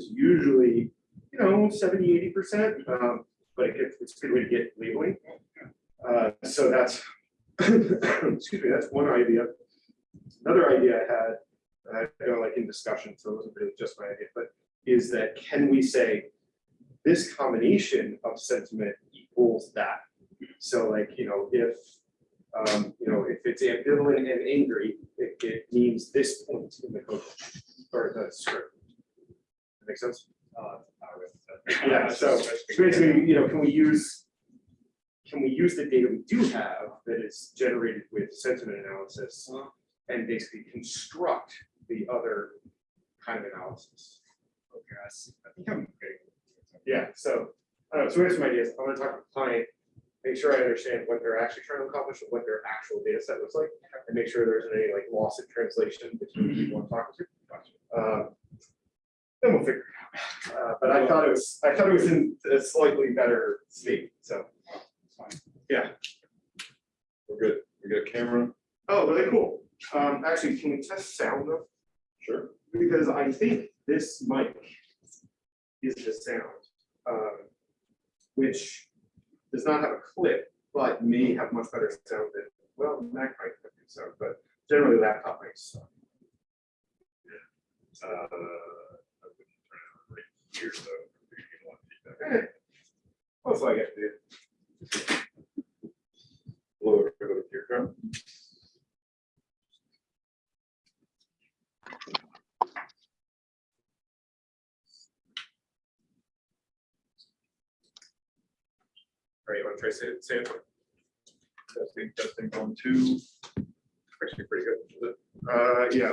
is usually, you know, 70, 80 percent. Um, but it gets, it's a good way to get labeling. Uh, so that's, excuse me, that's one idea. Another idea I had, and I go like in discussion, so it wasn't really just my idea, but is that can we say this combination of sentiment equals that? So like, you know, if, um, you know, if it's ambivalent and angry, it, it means this point in the code or the script. Sense? Uh, Yeah, so basically, you know, can we use, can we use the data we do have that is generated with sentiment analysis and basically construct the other kind of analysis? Okay, I see. I think I'm getting. Yeah, so, I don't know, so here's some ideas. I'm gonna talk to the client, make sure I understand what they're actually trying to accomplish and what their actual data set looks like, and make sure there isn't any like loss in translation between people I'm talking to. Um, Then we'll figure it out. Uh, But I thought it was, I thought it was in a slightly better state, so. Yeah. We're good. We got a camera? Oh, really cool. Um, actually, can we test sound though? Sure. Because I think this mic is the sound, um, which does not have a clip, but may have much better sound than, well, Mac might have good sound, but generally laptop mics. Uh, I wouldn't turn it on right here, so we can get a lot of feedback. Eh, That's all I get to do. To eardrum. All right, you want to try say it, say it? Testing, testing, two. Actually, pretty good. Uh, yeah.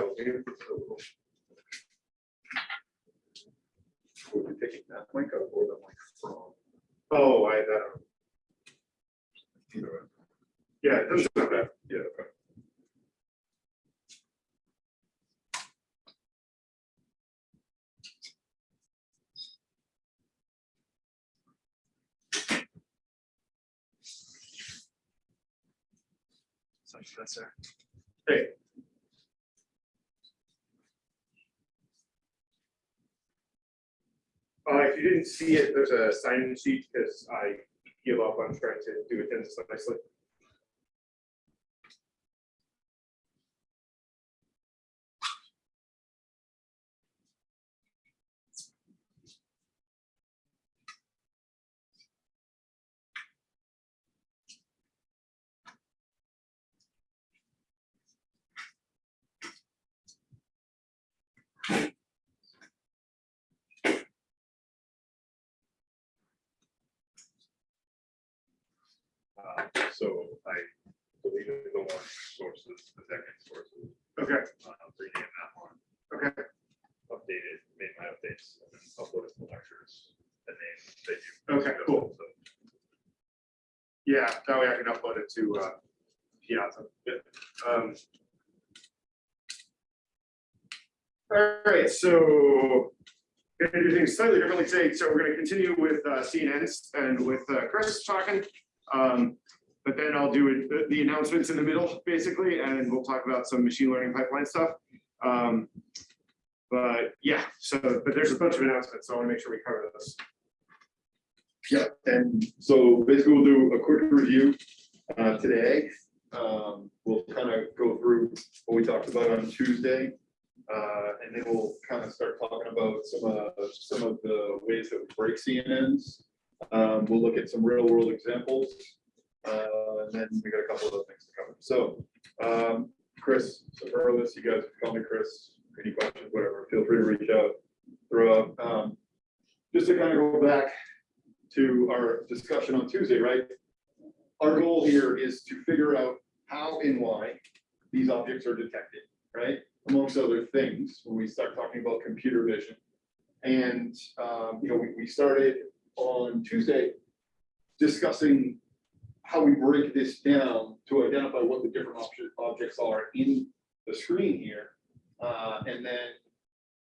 We'll do it. We'll be taking that mic up or the mic from. Oh, I, uh, yeah, it doesn't. Yeah, okay. So that's sir. Hey. Uh, if you didn't see it, there's a sign-in sheet because I give up on trying to do attendance nicely. Uh, So I believe in the one sources, the second sources, Okay, uh, rename that one, okay, updated, made my updates, and then uploaded the lectures, the name that you. Okay, cool. So, yeah, that way I can upload it to, uh, Piazza. Um, All right, so gonna do things slightly differently today. So we're gonna continue with uh, CNNs and with uh, Chris talking. Um, But then I'll do it- the- announcements in the middle, basically, and we'll talk about some machine learning pipeline stuff. Um, But yeah, so, but there's a bunch of announcements, so I wanna make sure we cover this. Yeah, and so basically we'll do a quick review uh, today. Um, We'll kind of go through what we talked about on Tuesday. uh, And then we'll kind of start talking about some of, some of the ways that we break CNNs. Um, We'll look at some real world examples. Uh, And then we got a couple of other things to cover. So um, Chris, so Earlis, you guys call me Chris, any questions, whatever, feel free to reach out, throw up. Um, Just to kind of go back to our discussion on Tuesday, right? Our goal here is to figure out how and why these objects are detected, right? Amongst other things, when we start talking about computer vision. And, um, you know, we, we started on Tuesday discussing how we break this down to identify what the different objects are in the screen here. Uh, and then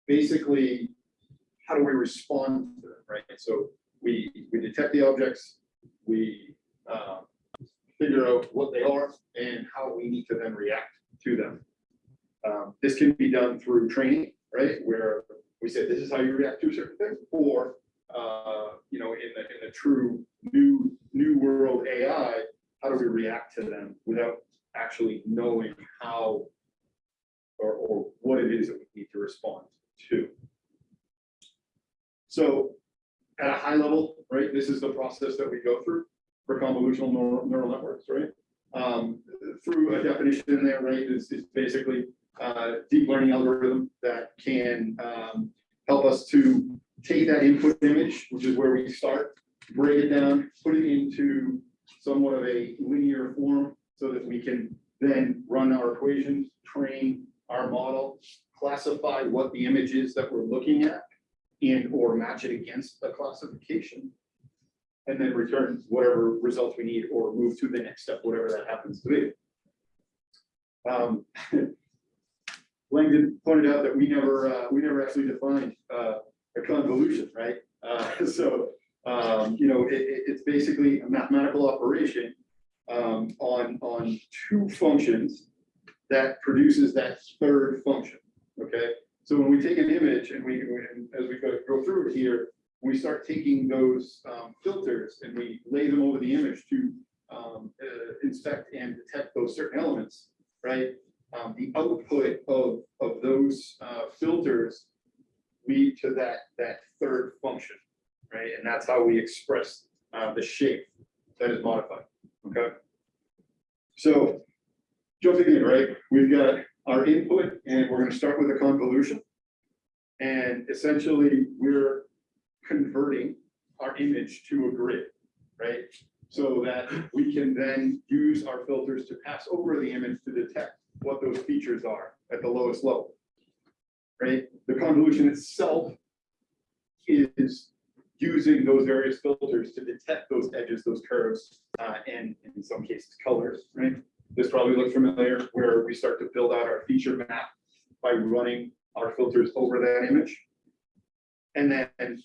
basically, how do we respond to them, right? So we, we detect the objects, we um, figure out what they are and how we need to then react to them. Um, This can be done through training, right? Where we say, this is how you react to certain thing, or, uh, you know, in the, in the true new, new world AI, how do we react to them without actually knowing how or, or what it is that we need to respond to? So at a high level, right, this is the process that we go through for convolutional neural, neural networks, right? Um, through a definition there, right, is, is basically uh, deep learning algorithm that can um, help us to take that input image, which is where we start, break it down, put it into somewhat of a linear form so that we can then run our equations, train our model, classify what the image is that we're looking at, and or match it against a classification. And then return whatever results we need or move to the next step, whatever that happens to be. Um, Langdon pointed out that we never, uh, we never actually defined, uh, a convolution, right? Uh, so, um, you know, it, it- it's basically a mathematical operation, um, on, on two functions that produces that third function, okay? So when we take an image and we, and as we go, go through it here, we start taking those, um, filters and we lay them over the image to, um, uh, inspect and detect those certain elements, right? Um, the output of, of those, uh, filters lead to that, that third function, right? And that's how we express, uh, the shape that is modified, okay? So, jumping in, right, we've got our input and we're gonna start with a convolution. And essentially, we're converting our image to a grid, right? So that we can then use our filters to pass over the image to detect what those features are level. Right? The convolution itself is using those various filters to detect those edges, those curves, uh, and in some cases colors, right? This probably looks familiar where we start to build out our feature map by running our filters over that image. And then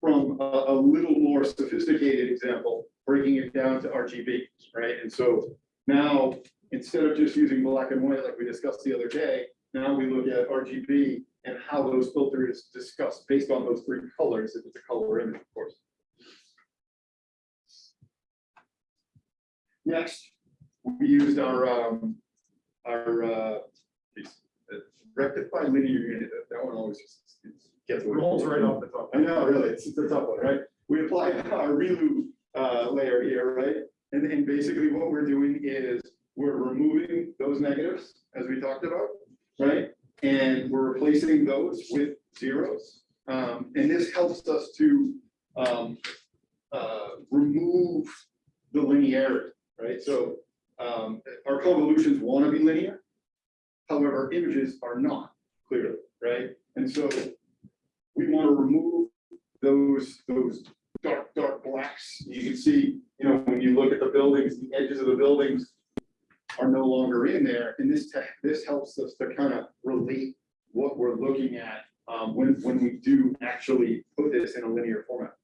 from a, a little more sophisticated example, breaking it down to RGB, right? And so now instead of just using black and white like we discussed the other day, now we look at RGB and how those filters discussed based on those three colors, if it's a color image, of course. Next, we used our, um, our, uh, uh, rectify linear unit, that- that one always just gets. Rolls right off the top. I know, really, it's it's a tough one, right? We apply our ReLU uh, layer here, right? And, and basically what we're doing is we're removing those negatives, as we talked about, right? And we're replacing those with zeros. Um, and this helps us to, um, uh, remove the linearity, right? So, um, our convolutions want to be linear. However, images are not clearly, right? And so we want to remove those, those dark, dark blacks. You can see, you know, when you look at the buildings, the edges of the buildings are no longer in there. And this, this helps us to kind of relate what we're looking at um, when, when we do actually put this in a linear format.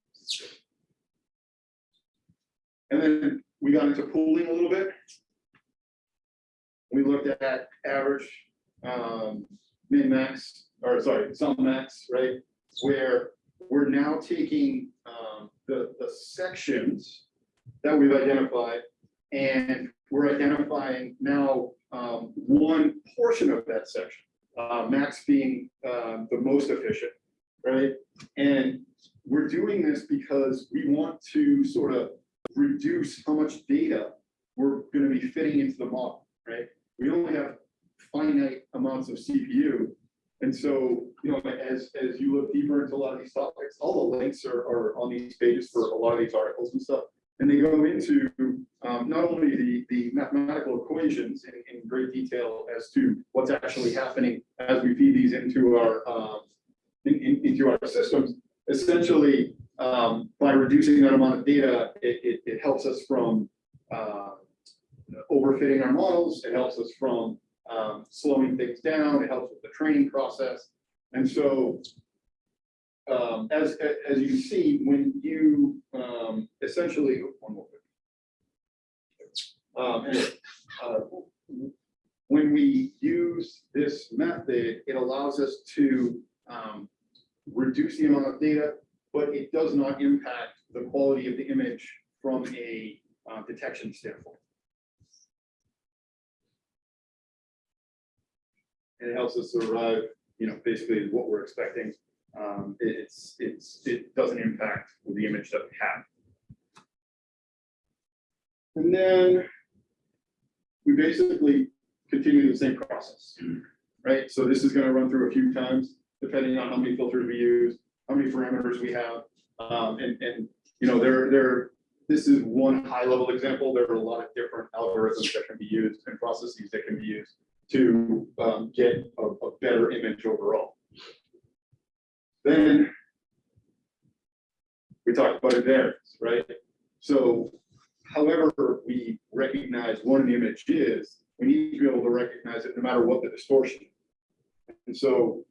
And then we got into pooling a little bit. We looked at average, um, min max, or sorry, sum max, right? Where we're now taking, um, the, the sections that we've identified and we're identifying now, um, one portion of that section. Uh, max being, um, the most efficient, right? And we're doing this because we want to sort of reduce how much data we're gonna be fitting into the model, right? We only have finite amounts of CPU. And so, you know, as, as you look deeper into a lot of these topics, all the links are, are on these pages for a lot of these articles and stuff. And they go into, um, not only the, the mathematical equations in, in great detail as to what's actually happening as we feed these into our, um, in, in, into our systems, essentially, um, by reducing that amount of data, it, it, it helps us from, uh, overfitting our models, it helps us from, um, slowing things down, it helps with the training process. And so, um, as, as you see, when you, um, essentially, one more. Um, uh, when we use this method, it allows us to, um, reduce the amount of data, but it does not impact the quality of the image from a uh, detection standpoint. And it helps us arrive, you know, basically what we're expecting. Um, it- it's, it's, it doesn't impact the image that we have. And then we basically continue the same process, right? So this is gonna run through a few times, depending on how many filters we use, how many parameters we have. Um, and, and, you know, there, there, this is one high-level example. There are a lot of different algorithms that can be used and processes that can be used to, um, get a, a better image overall. Then we talked about invariance, right? So however we recognize what an image is, we need to be able to recognize it no matter what the distortion. And so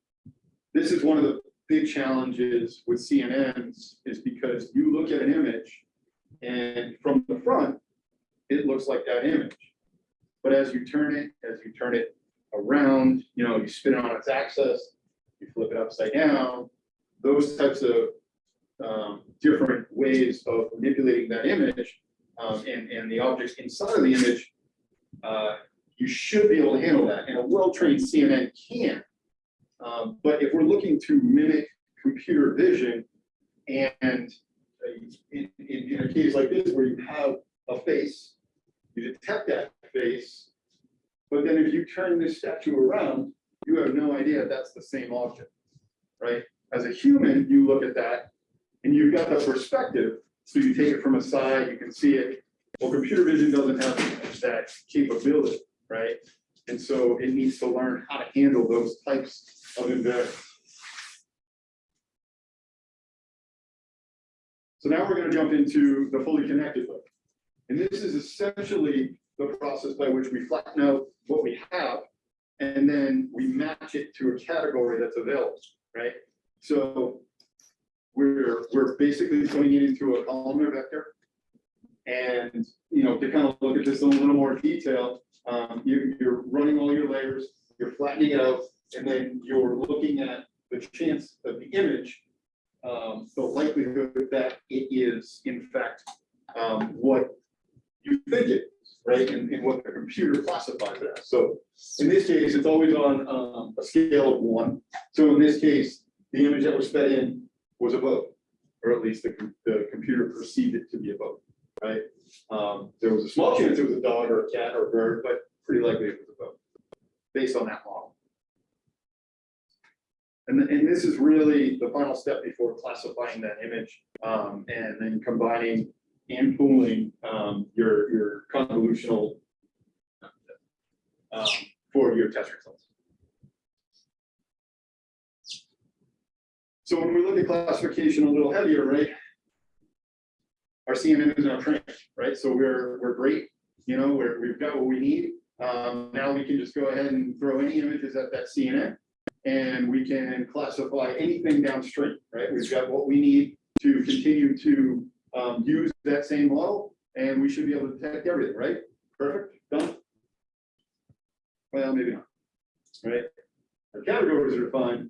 this is one of the big challenges with CNNs is because you look at an image and from the front, it looks like that image. But as you turn it, as you turn it around, you know, you spin it on its axis, you flip it upside down, those types of um, different ways of manipulating that image um, and, and the objects inside of the image, uh, you should be able to handle that, and a well-trained CNN can. Um, but if we're looking to mimic computer vision, and uh, in, in, in a case like this where you have a face, you detect that face, but then if you turn this statue around, you have no idea that's the same object, right? As a human, you look at that, and you've got the perspective, so you take it from a side, you can see it. Well, computer vision doesn't have that capability, right? And so it needs to learn how to handle those types of invariants. So now we're gonna jump into the fully connected look. And this is essentially the process by which we flatten out what we have, and then we match it to a category that's available, right? So we're, we're basically putting it into a columnar vector. And, you know, to kind of look at this in a little more detail, um, you, you're running all your layers, you're flattening it out, and then you're looking at the chance of the image, um, the likelihood that it is in fact, um, what you think it is, right? And, and what the computer classifies as. So in this case, it's always on, um, a scale of one. So in this case, the image that was fed in was a boat, or at least the, the computer perceived it to be a boat, right? Um, there was a small chance it was a dog or a cat or a bird, but pretty likely it was a boat, based on that model. And, and this is really the final step before classifying that image, um, and then combining and pooling, um, your, your convolutional um, for your test results. So when we look at classification a little heavier, right? Our CNN is now trained, right? So we're, we're great, you know, we're, we've got what we need. Um, now we can just go ahead and throw any images at that CNN. And we can classify anything downstream, right? We've got what we need to continue to, um, use that same model. And we should be able to detect everything, right? Perfect, done? Well, maybe not, right? Our categories are defined,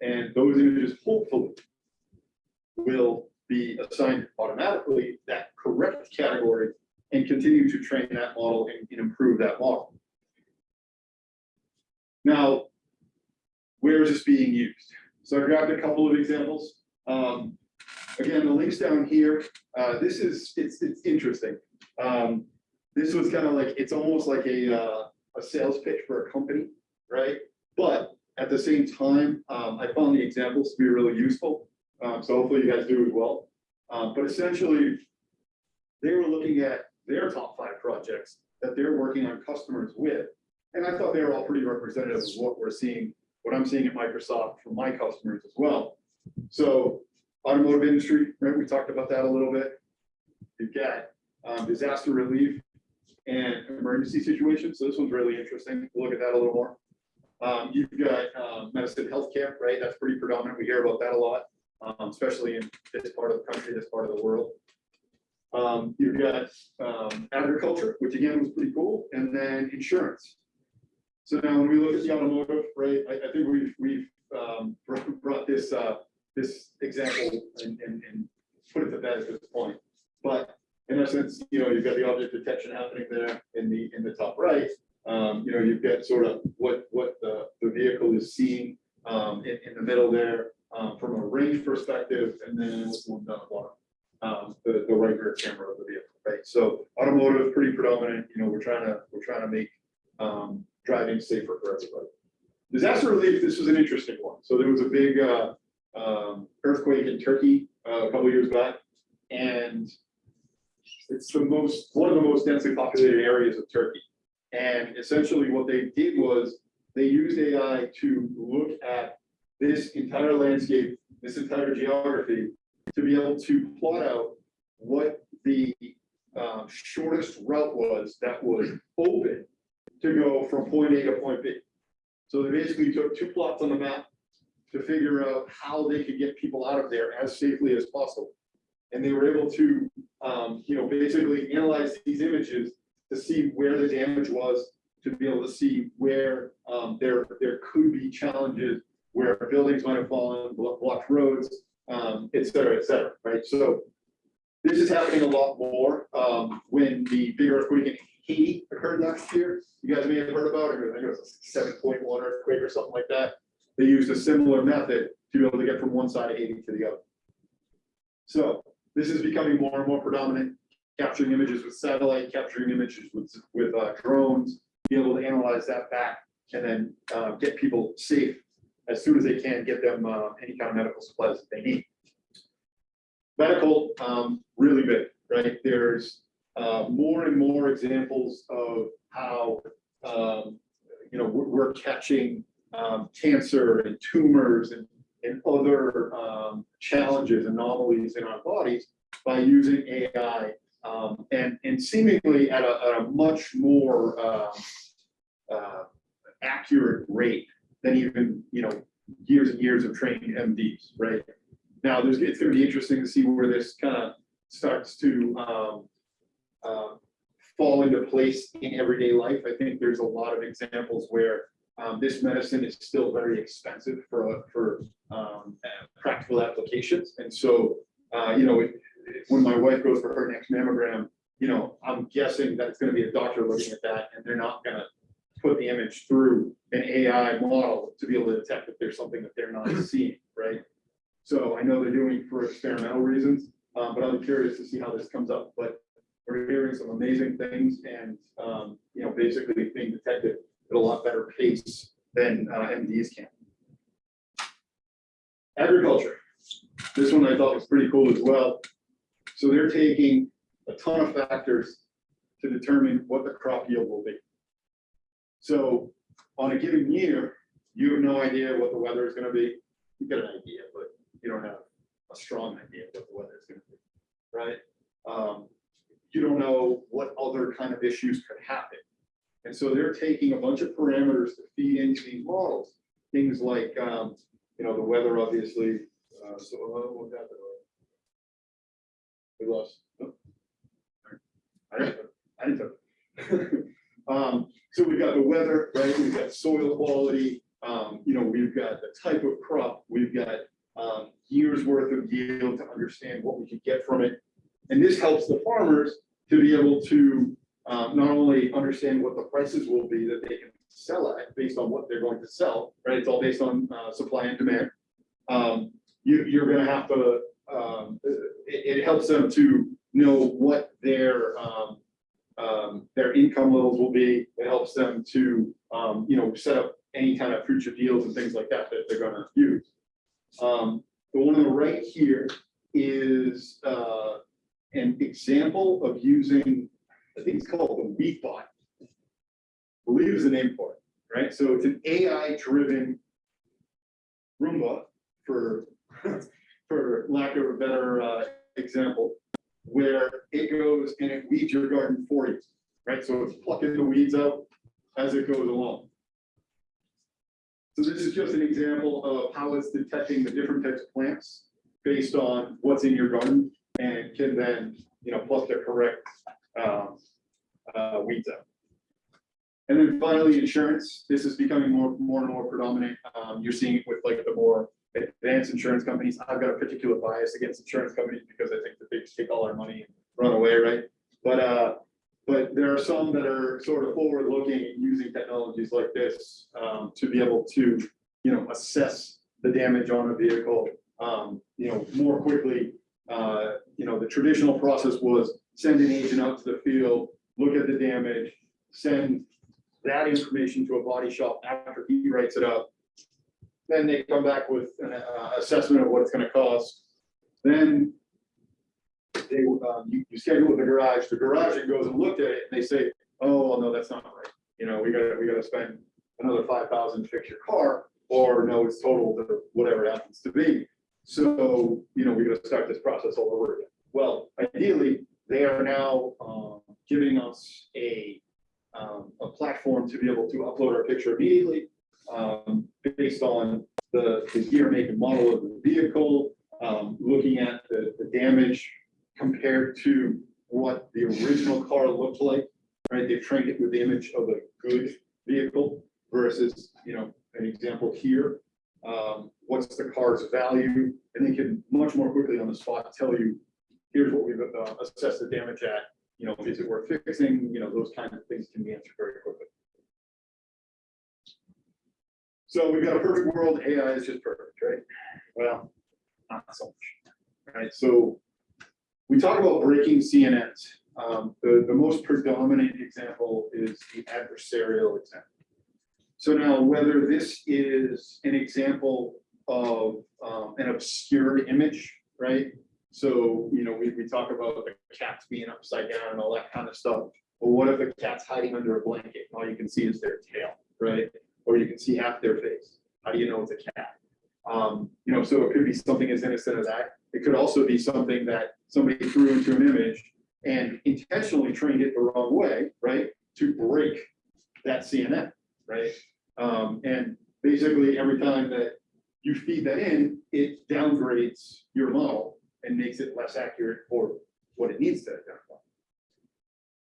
and those images hopefully will be assigned automatically that correct category and continue to train that model and, and improve that model. Now, where is this being used? So I grabbed a couple of examples. Um, again, the links down here, uh, this is, it's, it's interesting. Um, this was kind of like, it's almost like a, uh, a sales pitch for a company, right? But at the same time, um, I found the examples to be really useful. Um, so hopefully you guys do as well. Um, but essentially, they were looking at their top five projects that they're working on customers with. And I thought they were all pretty representative of what we're seeing, what I'm seeing at Microsoft from my customers as well. So automotive industry, right? We talked about that a little bit. You've got um, disaster relief and emergency situations. So this one's really interesting. We'll look at that a little more. Um, you've got, um, medicine, healthcare, right? That's pretty predominant. We hear about that a lot, um, especially in this part of the country, this part of the world. Um, you've got, um, agriculture, which again was pretty cool, and then insurance. So now when we look at the automotive, right, I, I think we've, we've, um, example and, and, and put it to bed at this point. But in essence, you know, you've got the object detection happening there in the, in the top right. Um, you know, you've got sort of what, what the, the vehicle is seeing, um, in, in the middle there, um, from a range perspective, and then what's the one down the bottom? Um, the, the right rear camera of the vehicle, right? So automotive, pretty predominant, you know, we're trying to, we're trying to make, um, driving safer for everybody. Disaster relief, this was an interesting one. So there was a big, uh, um, earthquake in Turkey, uh, a couple years back. And it's the most, one of the most densely populated areas of Turkey. And essentially what they did was they used AI to look at this entire landscape, this entire geography, to be able to plot out what the um, shortest route was that was open to go from point A to point B. So they basically took two plots on the map to figure out how they could get people out of there as safely as possible. And they were able to, um, you know, basically analyze these images to see where the damage was, to be able to see where, um, there, there could be challenges, where buildings might have fallen, blocked roads, um, et cetera, et cetera, right? So this is happening a lot more, um, when the big earthquake in Haiti occurred last year. You guys may have heard about it, I think it was a seven point one earthquake or something like that. They used a similar method to be able to get from one side of Haiti to the other. So this is becoming more and more predominant, capturing images with satellite, capturing images with, with uh, drones, be able to analyze that back and then uh, get people safe as soon as they can, get them uh, any kind of medical supplies that they need. Medical, um, really big, right? There's uh, more and more examples of how, um, you know, we're, we're catching um, cancer and tumors and, and other um, challenges, anomalies in our bodies by using AI um, and, and seemingly at a, at a much more um, uh, accurate rate than even, you know, years and years of training MDs, right? Now, there's, it's gonna be interesting to see where this kind of starts to um, uh, fall into place in everyday life. I think there's a lot of examples where um, this medicine is still very expensive for, for um, uh, practical applications. And so, uh, you know, it- when my wife goes for her next mammogram, you know, I'm guessing that it's gonna be a doctor looking at that and they're not gonna put the image through an AI model to be able to detect if there's something that they're not seeing, right? So I know they're doing for experimental reasons, um, but I'm curious to see how this comes up, but we're hearing some amazing things and, um, you know, basically being detected at a lot better pace than uh, MDs can. Agriculture. This one I thought was pretty cool as well. So they're taking a ton of factors to determine what the crop yield will be. So on a given year, you have no idea what the weather is gonna be. You get an idea, but you don't have a strong idea of what the weather is gonna be, right? Um, you don't know what other kind of issues could happen. And so they're taking a bunch of parameters to feed into these models. Things like, um, you know, the weather, obviously, uh, so, uh? We lost. I didn't, I didn't. Um, so we've got the weather, right? We've got soil quality, um, you know, we've got the type of crop, we've got, um, years worth of yield to understand what we can get from it. And this helps the farmers to be able to, um, not only understand what the prices will be that they can sell at based on what they're going to sell, right? It's all based on, uh, supply and demand. Um, you, you're gonna have to, um, it, it helps them to know what their, um, um, their income levels will be. It helps them to, um, you know, set up any kind of future deals and things like that that they're gonna use. Um, the one on the right here is, uh, an example of using, I think it's called the Wheat Bot. I Believe is the name for it, right? So it's an AI-driven Roomba for, for lack of a better, uh, example, where it goes and it weeds your garden for you, right? So it's plucking the weeds out as it goes along. So this is just an example of how it's detecting the different types of plants based on what's in your garden and can then, you know, pluck the correct um, uh, weeds out. And then finally, insurance. This is becoming more, more and more predominant. Um, You're seeing it with like the more advance insurance companies. I've got a particular bias against insurance companies because I think that they just take all our money and run away, right? But, uh, but there are some that are sort of forward-looking and using technologies like this, um, to be able to, you know, assess the damage on a vehicle, um, you know, more quickly. Uh, you know, the traditional process was send an agent out to the field, look at the damage, send that information to a body shop after he writes it up. Then they come back with an uh, assessment of what it's gonna cost. Then they, um, you, you schedule the garage, the garage goes and looked at it and they say, oh, well, no, that's not right. You know, we gotta, we gotta spend another five thousand to fix your car, or no, it's total, to whatever it happens to be. So, you know, we gotta start this process all over again. Well, ideally, they are now, um, giving us a, um, a platform to be able to upload our picture immediately, um, based on the, the year, make and model of the vehicle, um, looking at the, the damage compared to what the original car looked like, right? They've trained it with the image of a good vehicle versus, you know, an example here. Um, what's the car's value? And they can much more quickly on the spot tell you, here's what we've uh, assessed the damage at, you know, is it worth fixing? You know, those kinds of things can be answered very quickly. So we've got a perfect world, AI is just perfect, right? Well, not so much, right? So we talk about breaking CNNs. Um, the, the most predominant example is the adversarial example. So now whether this is an example of um, an obscured image, right? So, you know, we, we talk about the cats being upside down and all that kind of stuff. But what if a cat's hiding under a blanket and all you can see is their tail, right? Or you can see half their face. How do you know it's a cat? Um, you know, so it could be something as innocent as that. It could also be something that somebody threw into an image and intentionally trained it the wrong way, right? To break that CNN, right? Um, and basically every time that you feed that in, it downgrades your model and makes it less accurate for what it needs to identify.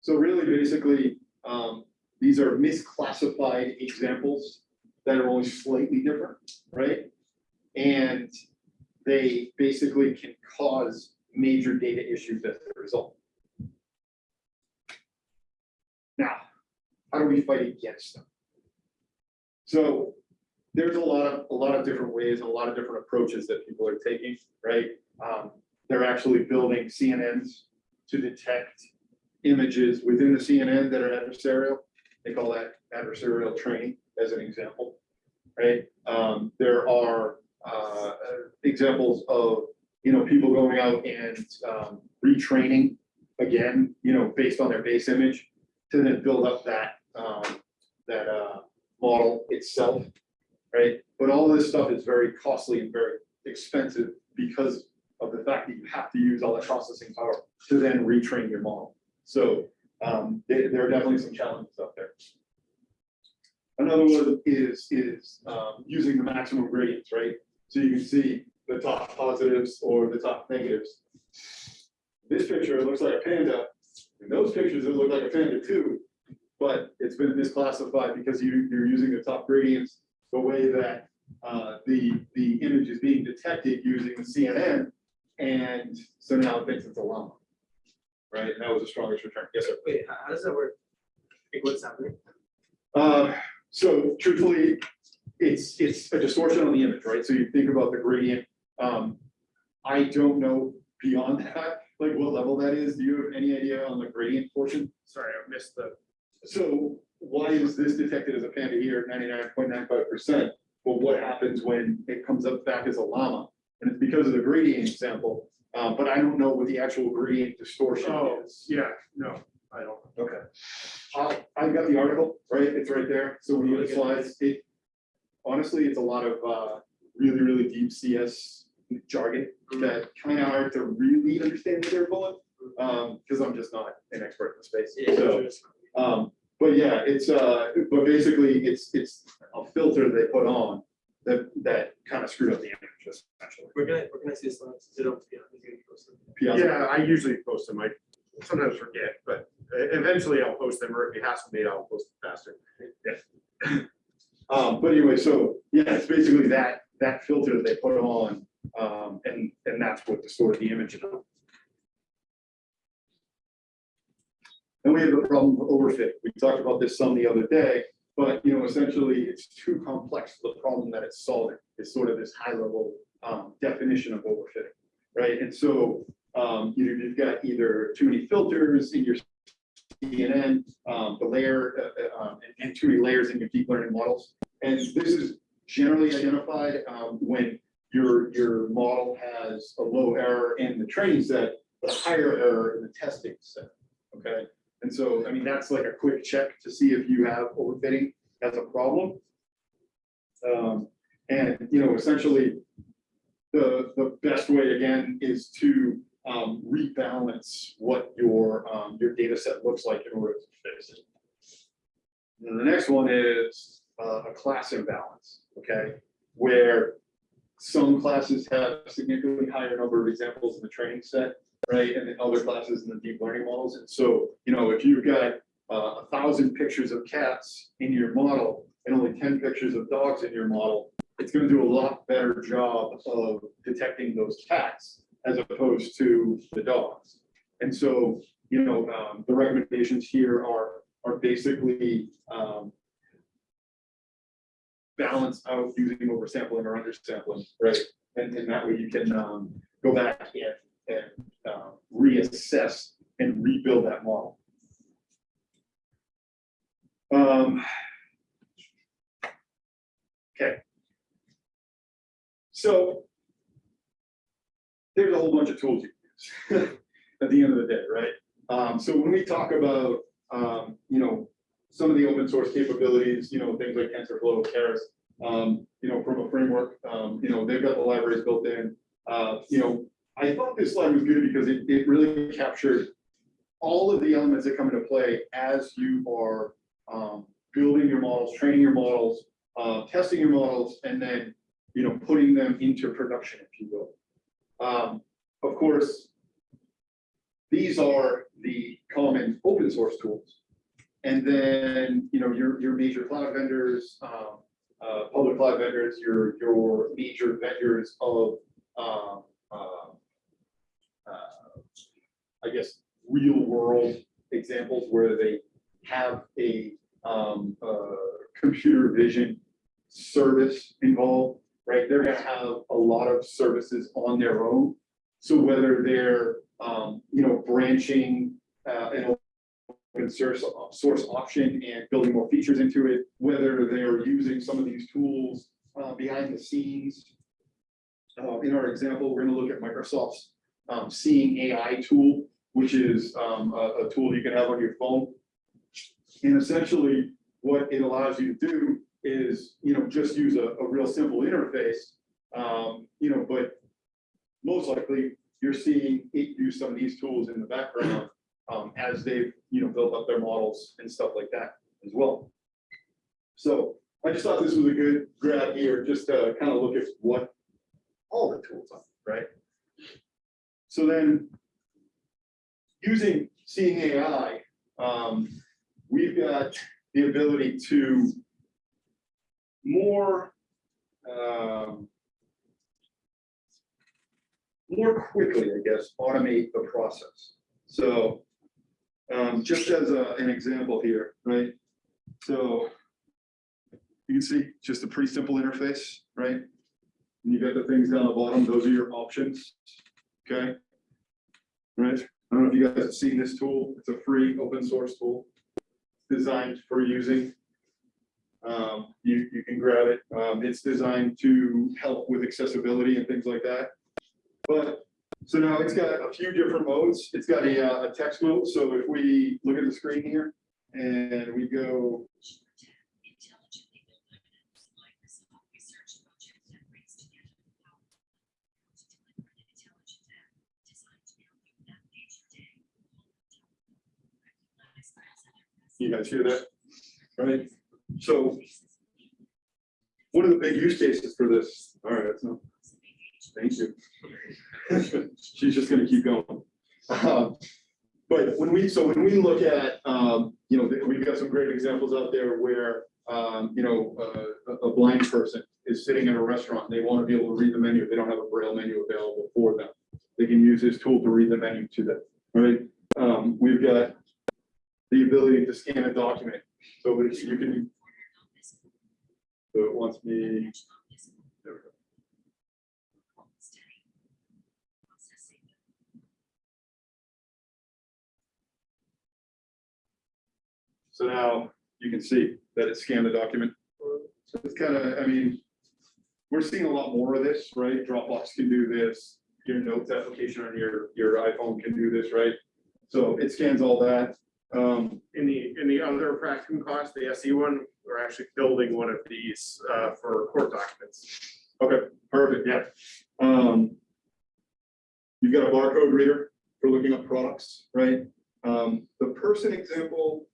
So really, basically, um, these are misclassified examples that are only slightly different, right? And they basically can cause major data issues as a result. Now, how do we fight against them? So there's a lot of, a lot of different ways, and a lot of different approaches that people are taking, right? Um, they're actually building CNNs to detect images within the CNN that are adversarial. They call that adversarial training as an example, right? Um, there are uh, examples of, you know, people going out and um, retraining again, you know, based on their base image to then build up that, um, that uh, model itself, right? But all this stuff is very costly and very expensive because of the fact that you have to use all that processing power to then retrain your model. So um, there, there are definitely some challenges out there. Another one is, is um, using the maximum gradients, right? So you can see the top positives or the top negatives. This picture, looks like a panda. In those pictures, it looked like a panda too. But it's been misclassified because you, you're using the top gradients the way that uh, the, the image is being detected using the CNN. And so now it thinks it's a llama. Right, and that was the strongest return. Yes, sir. Wait, how, how does that work? Like, what's happening? Uh, so truthfully, it's, it's a distortion on the image, right? So you think about the gradient. Um, I don't know beyond that, like what level that is. Do you have any idea on the gradient portion? Sorry, I missed the, So why is this detected as a panda here, ninety-nine point nine five percent? But what happens when it comes up back as a llama? And it's because of the gradient example, uh, but I don't know what the actual gradient distortion oh, is. yeah, no, I don't. Okay. I, I've got the article, right? It's right there. So when you get slides, it, honestly, it's a lot of, uh, really, really deep CS jargon that kind of hard to really understand what they're pulling. Um, because I'm just not an expert in the space. So, um, but yeah, it's, uh, but basically, it's, it's a filter they put on that, that kind of screwed up the image essentially. We're gonna, we're gonna see slides. They don't, yeah, gonna post them. Yeah, I usually post them. I sometimes forget, but eventually I'll post them, or if it has to be, I'll post it faster. Um, but anyway, so, yeah, it's basically that, that filter that they put on, um, and, and that's what distorted the image. And we have the problem of overfit. We talked about this some the other day, but, you know, essentially, it's too complex for the problem that it's solving. It's sort of this high level, um, definition of overfitting, right? And so, um, you know, you've got either too many filters in your CNN, um, the layer, uh, uh, um, and- and too many layers in your deep learning models. And this is generally identified, um, when your, your model has a low error in the training set, but a higher error in the testing set, okay? And so, I mean, that's like a quick check to see if you have overfitting as a problem. Um, and, you know, essentially, the, the best way again is to, um, rebalance what your, um, your data set looks like in order to fix it. And the next one is, uh, a class imbalance, okay? Where some classes have significantly higher number of examples in the training set, right? And then other classes in the deep learning models. And so, you know, if you've got uh, a thousand pictures of cats in your model and only ten pictures of dogs in your model, it's gonna do a lot better job of detecting those cats as opposed to the dogs. And so, you know, um, the recommendations here are, are basically, um, balance out using oversampling or undersampling, right? And, and that way you can, um, go back and, and, uh, reassess and rebuild that model. Um. Okay. So. There's a whole bunch of tools you can use at the end of the day, right? Um, so when we talk about, um, you know, some of the open source capabilities, you know, things like TensorFlow, Keras, um, you know, from a framework, um, you know, they've got the libraries built in. Uh, you know, I thought this slide was good because it, it really captured all of the elements that come into play as you are, um, building your models, training your models, uh, testing your models, and then, you know, putting them into production, if you will. Um, of course, these are the common open source tools. And then, you know, your, your major cloud vendors, um, uh, public cloud vendors, your, your major vendors of, um, uh, I guess, real world examples where they have a, um, uh, computer vision service involved, right? They're gonna have a lot of services on their own. So whether they're, um, you know, branching, uh, an open source, source option and building more features into it, whether they're using some of these tools, uh, behind the scenes. Uh, in our example, we're gonna look at Microsoft's, um, Seeing AI tool, which is, um, a, a tool you can have on your phone. And essentially, what it allows you to do is, you know, just use a, a real simple interface. Um, you know, but most likely, you're seeing it use some of these tools in the background, um, as they've, you know, built up their models and stuff like that as well. So I just thought this was a good grab here, just to kind of look at what all the tools are, right? So then, using Seeing AI, um, we've got the ability to more, um, more quickly, I guess, automate the process. So, um, just as a, an example here, right? So you can see just a pretty simple interface, right? And you got the things down the bottom, those are your options, okay? Right, I don't know if you guys have seen this tool, it's a free open source tool designed for using. Um, you, you can grab it, um, it's designed to help with accessibility and things like that. But, so now it's got a few different modes, it's got a, uh, a text mode, so if we look at the screen here and we go Intelligently built items, Microsoft Research Project that brings together the power to deliver an intelligent app designed to help you navigate your day. Recognize as an You guys hear that? Right, so what are the big use cases for this? All right, no, thank you. She's just gonna keep going. Um, But when we, so when we look at, um, you know, we've got some great examples out there where, um, you know, uh, a, a blind person is sitting in a restaurant, they want to be able to read the menu, they don't have a braille menu available for them. They can use this tool to read the menu to them, right? Um, we've got the ability to scan a document, so that you can, so it wants me, there we go. So now you can see that it scanned the document. So it's kind of, I mean, we're seeing a lot more of this, right? Dropbox can do this. Your notes application on your, your iPhone can do this, right? So it scans all that. Um, In the, in the other practicum cost, the SE one, we're actually building one of these uh, for court documents. okay, perfect, yeah. Um, you've got a barcode reader for looking up products, right? Um, the person example,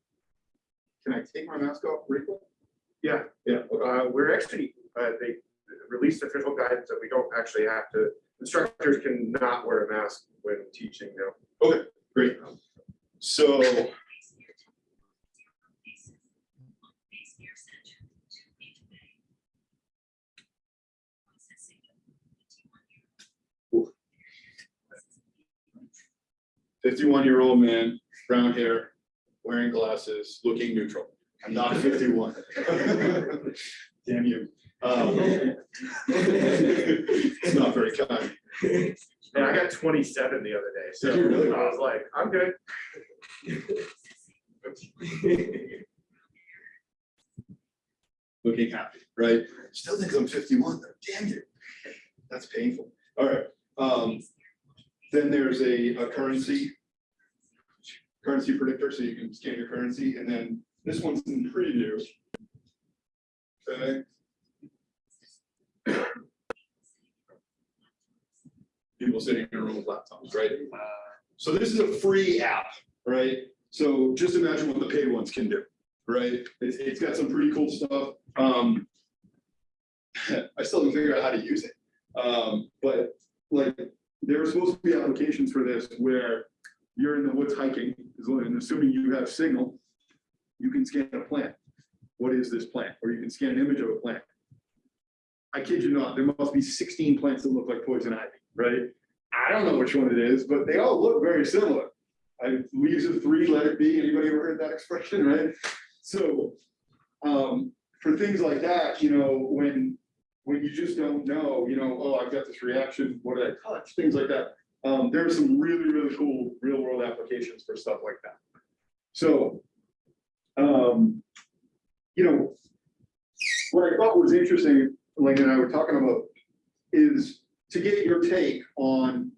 can I take my mask off briefly? Yeah. Yeah. Uh, We're actually, uh, they released official guidance that we don't actually have to, instructors cannot wear a mask when teaching now. okay, great. So fifty-one-year-old man, brown hair, wearing glasses, looking neutral. I'm not fifty-one. Damn you. Um, It's not very kind. And I got twenty-seven the other day, so really? I was like, I'm good. Looking happy, right? Still think I'm fifty-one, though. damn you. That's painful. All right, um, then there's a, a currency. Currency predictor, so you can scan your currency, and then this one's in preview. Okay. People sitting in a room with laptops, right? So this is a free app, right? So just imagine what the paid ones can do, right? It's, it's got some pretty cool stuff. Um. I still haven't figured out how to use it. Um, but like, there are supposed to be applications for this where you're in the woods hiking, and assuming you have signal, you can scan a plant. What is this plant? Or you can scan an image of a plant. I kid you not, there must be sixteen plants that look like poison ivy, right? I don't know which one it is, but they all look very similar. I, leaves of three, let it be. Anybody ever heard that expression, right? So, um, for things like that, you know, when, when you just don't know, you know, oh, I've got this reaction, what did I touch? Things like that. Um, there are some really, really cool real world applications for stuff like that. So, um, you know, what I thought was interesting, Elaine and I were talking about, is to get your take on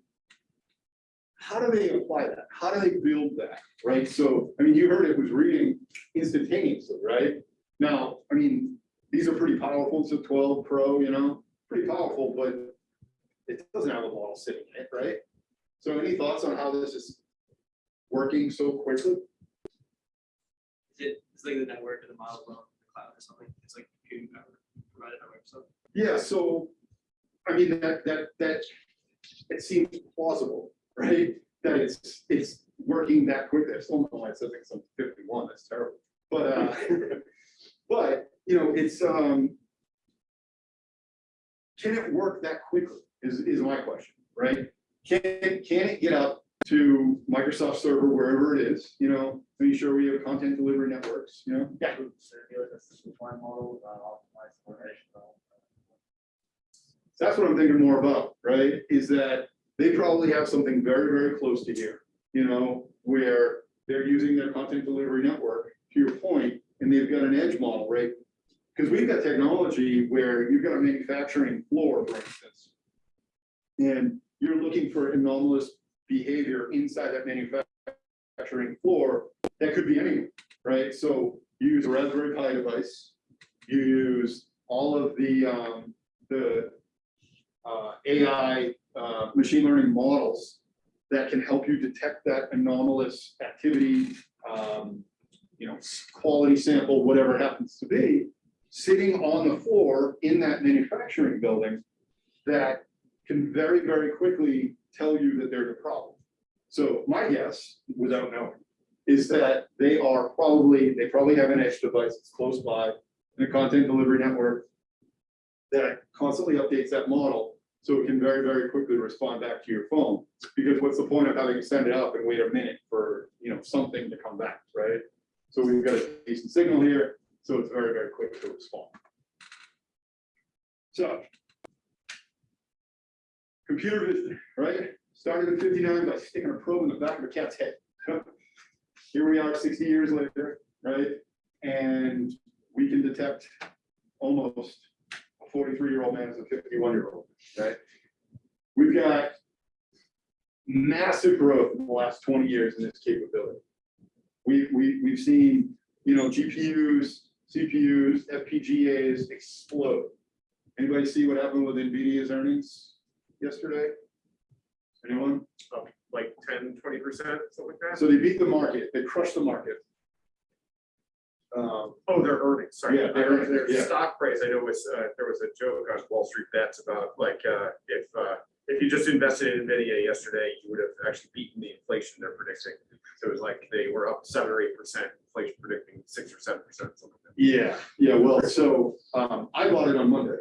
how do they apply that? How do they build that, right? So, I mean, you heard it was reading instantaneously, right? Now, I mean, these are pretty powerful, it's a twelve Pro, you know, pretty powerful, but it doesn't have a model sitting in it, right? So any thoughts on how this is working so quickly? Is it, it's like the network or the model on the cloud or something, it's like computing power provided by Microsoft. Yeah, so, I mean, that, that, that, it seems plausible, right? That it's, it's working that quick, I still don't know why it says it's on fifty-one, that's terrible, but, uh, but, you know, it's, um. Can it work that quickly, is, is my question, right? Can, can it get up to Microsoft server wherever it is, you know, make sure we have content delivery networks, you know? Yeah. model, optimized coordination. That's what I'm thinking more about, right? Is that they probably have something very, very close to here, you know, where they're using their content delivery network, to your point, and they've got an edge model, right? Because we've got technology where you've got a manufacturing floor, for instance. And you're looking for anomalous behavior inside that manufacturing floor, that could be anything, right? So you use a Raspberry Pi device, you use all of the, um, the uh, AI, uh, machine learning models that can help you detect that anomalous activity, um, you know, quality sample, whatever happens to be, sitting on the floor in that manufacturing building that can very, very quickly tell you that there's a problem. So my guess, without knowing, is that they are probably, they probably have an edge device that's close by and a content delivery network that constantly updates that model, so it can very, very quickly respond back to your phone. Because what's the point of having to send it up and wait a minute for, you know, something to come back, right? So we've got a decent signal here, so it's very, very quick to respond. So. Computer vision, right? Started in fifty-nine by sticking a probe in the back of a cat's head. Here we are sixty years later, right? And we can detect almost a forty-three-year-old man as a fifty-one-year-old, right? We've got massive growth in the last twenty years in this capability. We, we, we've seen, you know, GPUs, CPUs, FPGAs explode. Anybody see what happened with NVIDIA's earnings yesterday? Anyone? Like 10, 20 percent, something like that. So they beat the market, they crushed the market. Um, Oh, their earnings, sorry. Yeah, their earnings, Their yeah. stock price, I know was, uh, there was a joke on Wall Street Bets about like, uh, if, uh, if you just invested in Nvidia yesterday, you would have actually beaten the inflation they're predicting. So it was like they were up seven or eight percent, inflation predicting six or seven percent, something like that. yeah, yeah, well, so, um, I bought it on Monday,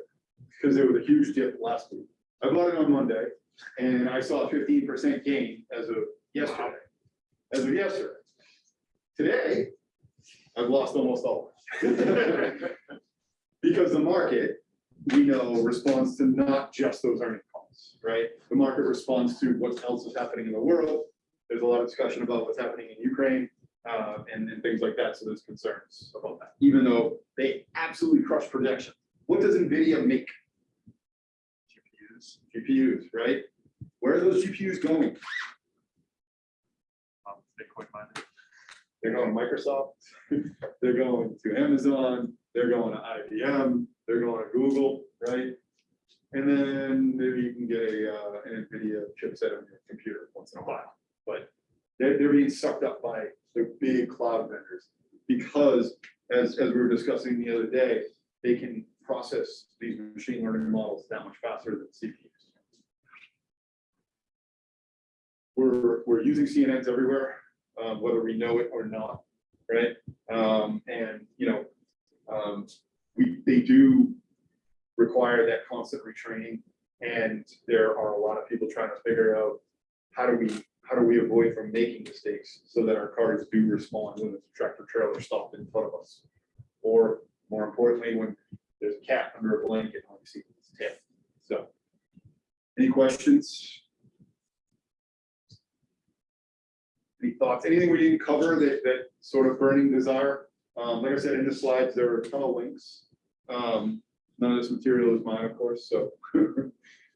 because there was a huge dip last week. I bought it on Monday, and I saw a fifteen percent gain as of yesterday, as of yesterday. Today, I've lost almost all. of it. Because the market, we know, responds to not just those earning right? The market responds to what else is happening in the world. There's a lot of discussion about what's happening in Ukraine, uh, and, and things like that, so there's concerns about that, even though they absolutely crush projection. What does NVIDIA make? GPUs. GPUs, right? Where are those GPUs going? Bitcoin mining. They're going to Microsoft, they're going to Amazon, they're going to IBM, they're going to Google, right? And then maybe you can get a, uh, an NVIDIA chipset on your computer once in a while, but they're, they're being sucked up by the big cloud vendors. Because as, as we were discussing the other day, they can process these machine learning models that much faster than CPUs. We're, we're using CNNs everywhere, um, whether we know it or not, right? Um, and, you know, um, we, they do require that constant retraining. And there are a lot of people trying to figure out how do we, how do we avoid from making mistakes so that our cars do respond when the tractor trailer stopped in front of us? Or more importantly, when there's a cat under a blanket, and we see its tail. So, any questions? Any thoughts? Anything we didn't cover that, that sort of burning desire? Um, like I said, in the slides, there are a ton of links. Um, none of this material is mine, of course, so,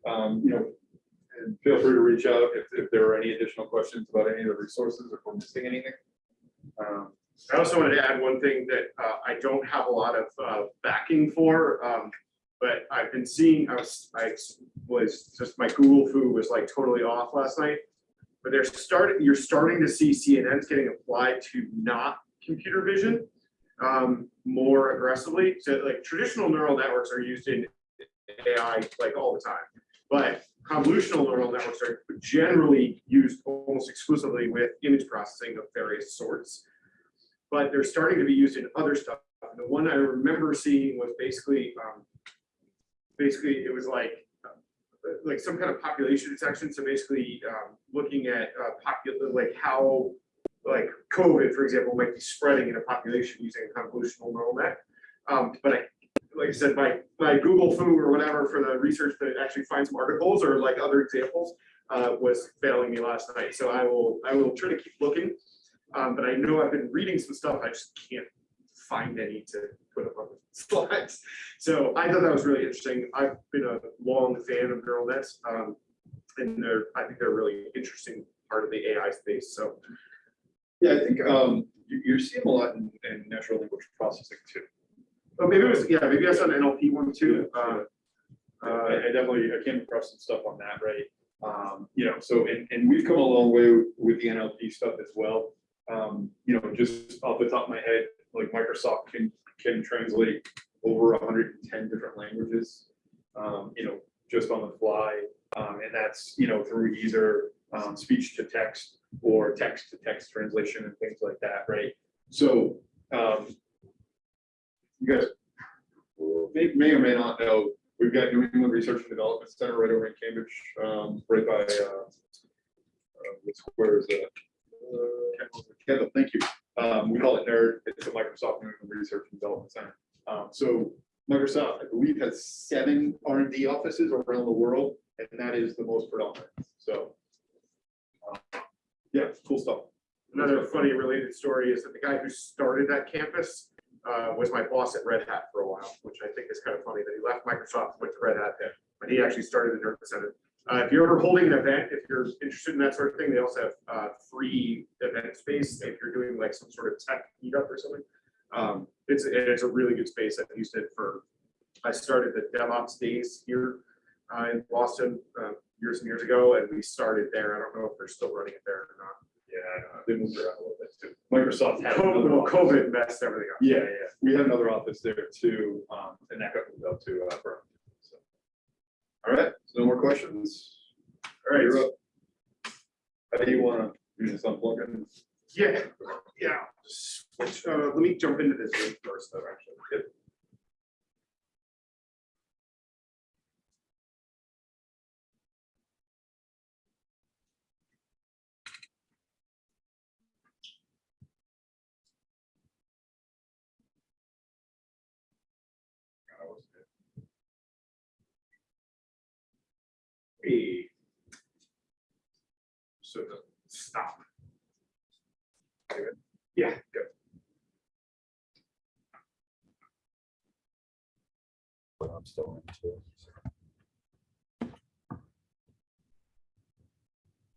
um, you know, feel free to reach out if, if there are any additional questions about any of the resources or if we're missing anything. Um, I also wanted to add one thing that uh, I don't have a lot of uh, backing for, um, but I've been seeing, I was, I was, just my Google foo was like totally off last night. But they're starting, you're starting to see CNNs getting applied to not computer vision um, more aggressively. So like traditional neural networks are used in AI like all the time. But convolutional neural networks are generally used almost exclusively with image processing of various sorts but they're starting to be used in other stuff. The one I remember seeing was basically, um, basically it was like, uh, like some kind of population detection. So basically, um, looking at uh, like how, like COVID, for example, might be spreading in a population using a convolutional neural net. Um, but I, like I said, my my Google foo or whatever for the research that actually finds some articles or like other examples uh, was failing me last night. So I will I will try to keep looking. Um, but I know I've been reading some stuff, I just can't find any to put up on the slides. So I thought that was really interesting. I've been a long fan of neural nets. Um, and they're, I think they're a really interesting part of the AI space. So Yeah, I think, um, you, you're seeing a lot in, in natural language processing too. oh, maybe it was, yeah, maybe I saw an NLP one too. Uh, Uh, I, I definitely, I came across some stuff on that, right? Um, you know, so, and, and we've come a long way with the NLP stuff as well. Um, you know, just off the top of my head, like Microsoft can, can translate over hundred and ten different languages. Um, you know, just on the fly, um, and that's, you know, through either, um, speech to text or text to text translation and things like that, right? So, um, you guys may, may or may not know, we've got New England Research and Development Center right over in Cambridge, um, right by, uh, uh, that? Uh, Kendall, thank you. Um, we call it NERD. It's a Microsoft New England Research and Development Center. Um, so Microsoft, I believe, has seven R and D offices around the world, and that is the most predominant. So, um, yeah, cool stuff. Another funny related story is that the guy who started that campus uh, was my boss at Red Hat for a while, which I think is kind of funny that he left Microsoft, went to Red Hat, but he actually started the Nerd Center. Uh, If you're ever holding an event, if you're interested in that sort of thing, they also have uh, free event space if you're doing like some sort of tech meetup or something. Um, It's, it's a really good space. I've used it for, I started the DevOps days here uh, in Boston uh, years and years ago, and we started there. I don't know if they're still running it there or not. Yeah, they moved around a little bit too. Microsoft had. COVID, another office. COVID messed everything up. Yeah, yeah, we have another office there too, um, and that got moved out to, uh, Burlington, so. All right, so no more questions? All right, You're up. How do you wanna, you just unplug it? yeah, yeah. Switch, uh, let me jump into this first, though, actually. Yep. Hey. So stop. Yeah, good. But I'm still in too.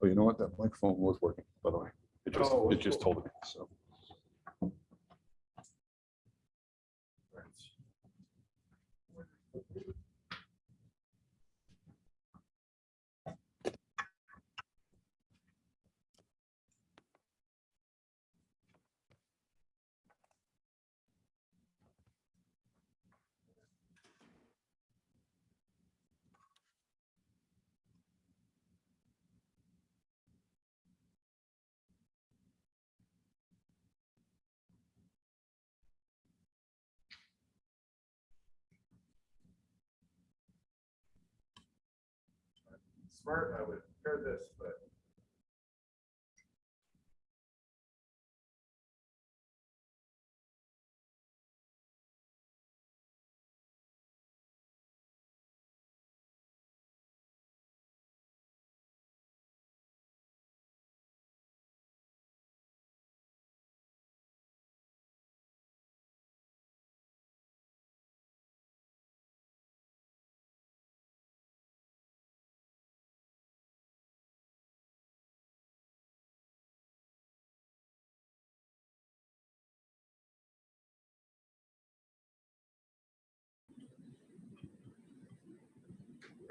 Oh, you know what? That microphone was working, by the way. It just, Oh, it just cool. told me, so. Smart, I would have heard this, but.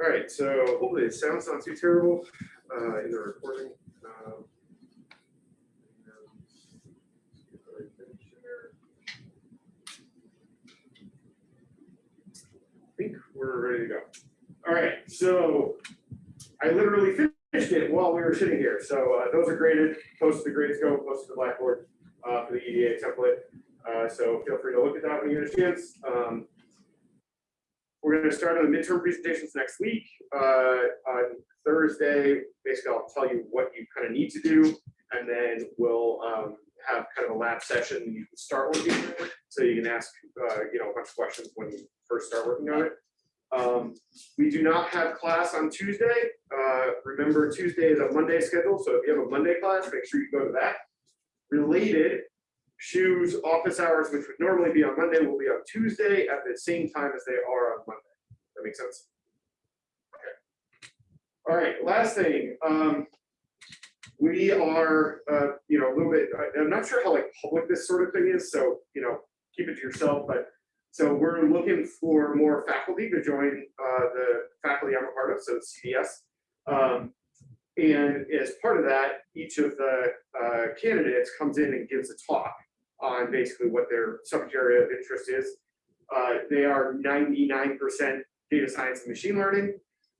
All right, so hopefully the sound's not too terrible uh, in the recording. Um, I think we're ready to go. All right, so I literally finished it while we were sitting here. So uh, those are graded, posted to Gradescope, posted to Blackboard uh, for the EDA template. Uh, So feel free to look at that when you get a chance. Um, we're gonna start on the midterm presentations next week. Uh, on Thursday, basically, I'll tell you what you kind of need to do, and then we'll um, have kind of a lab session you can start working. on it. So you can ask, uh, you know, a bunch of questions when you first start working on it. Um, we do not have class on Tuesday. Uh, remember, Tuesday is a Monday schedule, so if you have a Monday class, make sure you go to that. Related, shoes office hours, which would normally be on Monday, will be on Tuesday at the same time as they are on Monday. That makes sense? Okay. All right, last thing, um, we are, uh, you know, a little bit, I'm not sure how like public this sort of thing is, so, you know, keep it to yourself, but so we're looking for more faculty to join, uh, the faculty I'm a part of, so CDS. Um, and as part of that, each of the, uh, candidates comes in and gives a talk on basically what their subject area of interest is. Uh, they are ninety-nine percent data science and machine learning.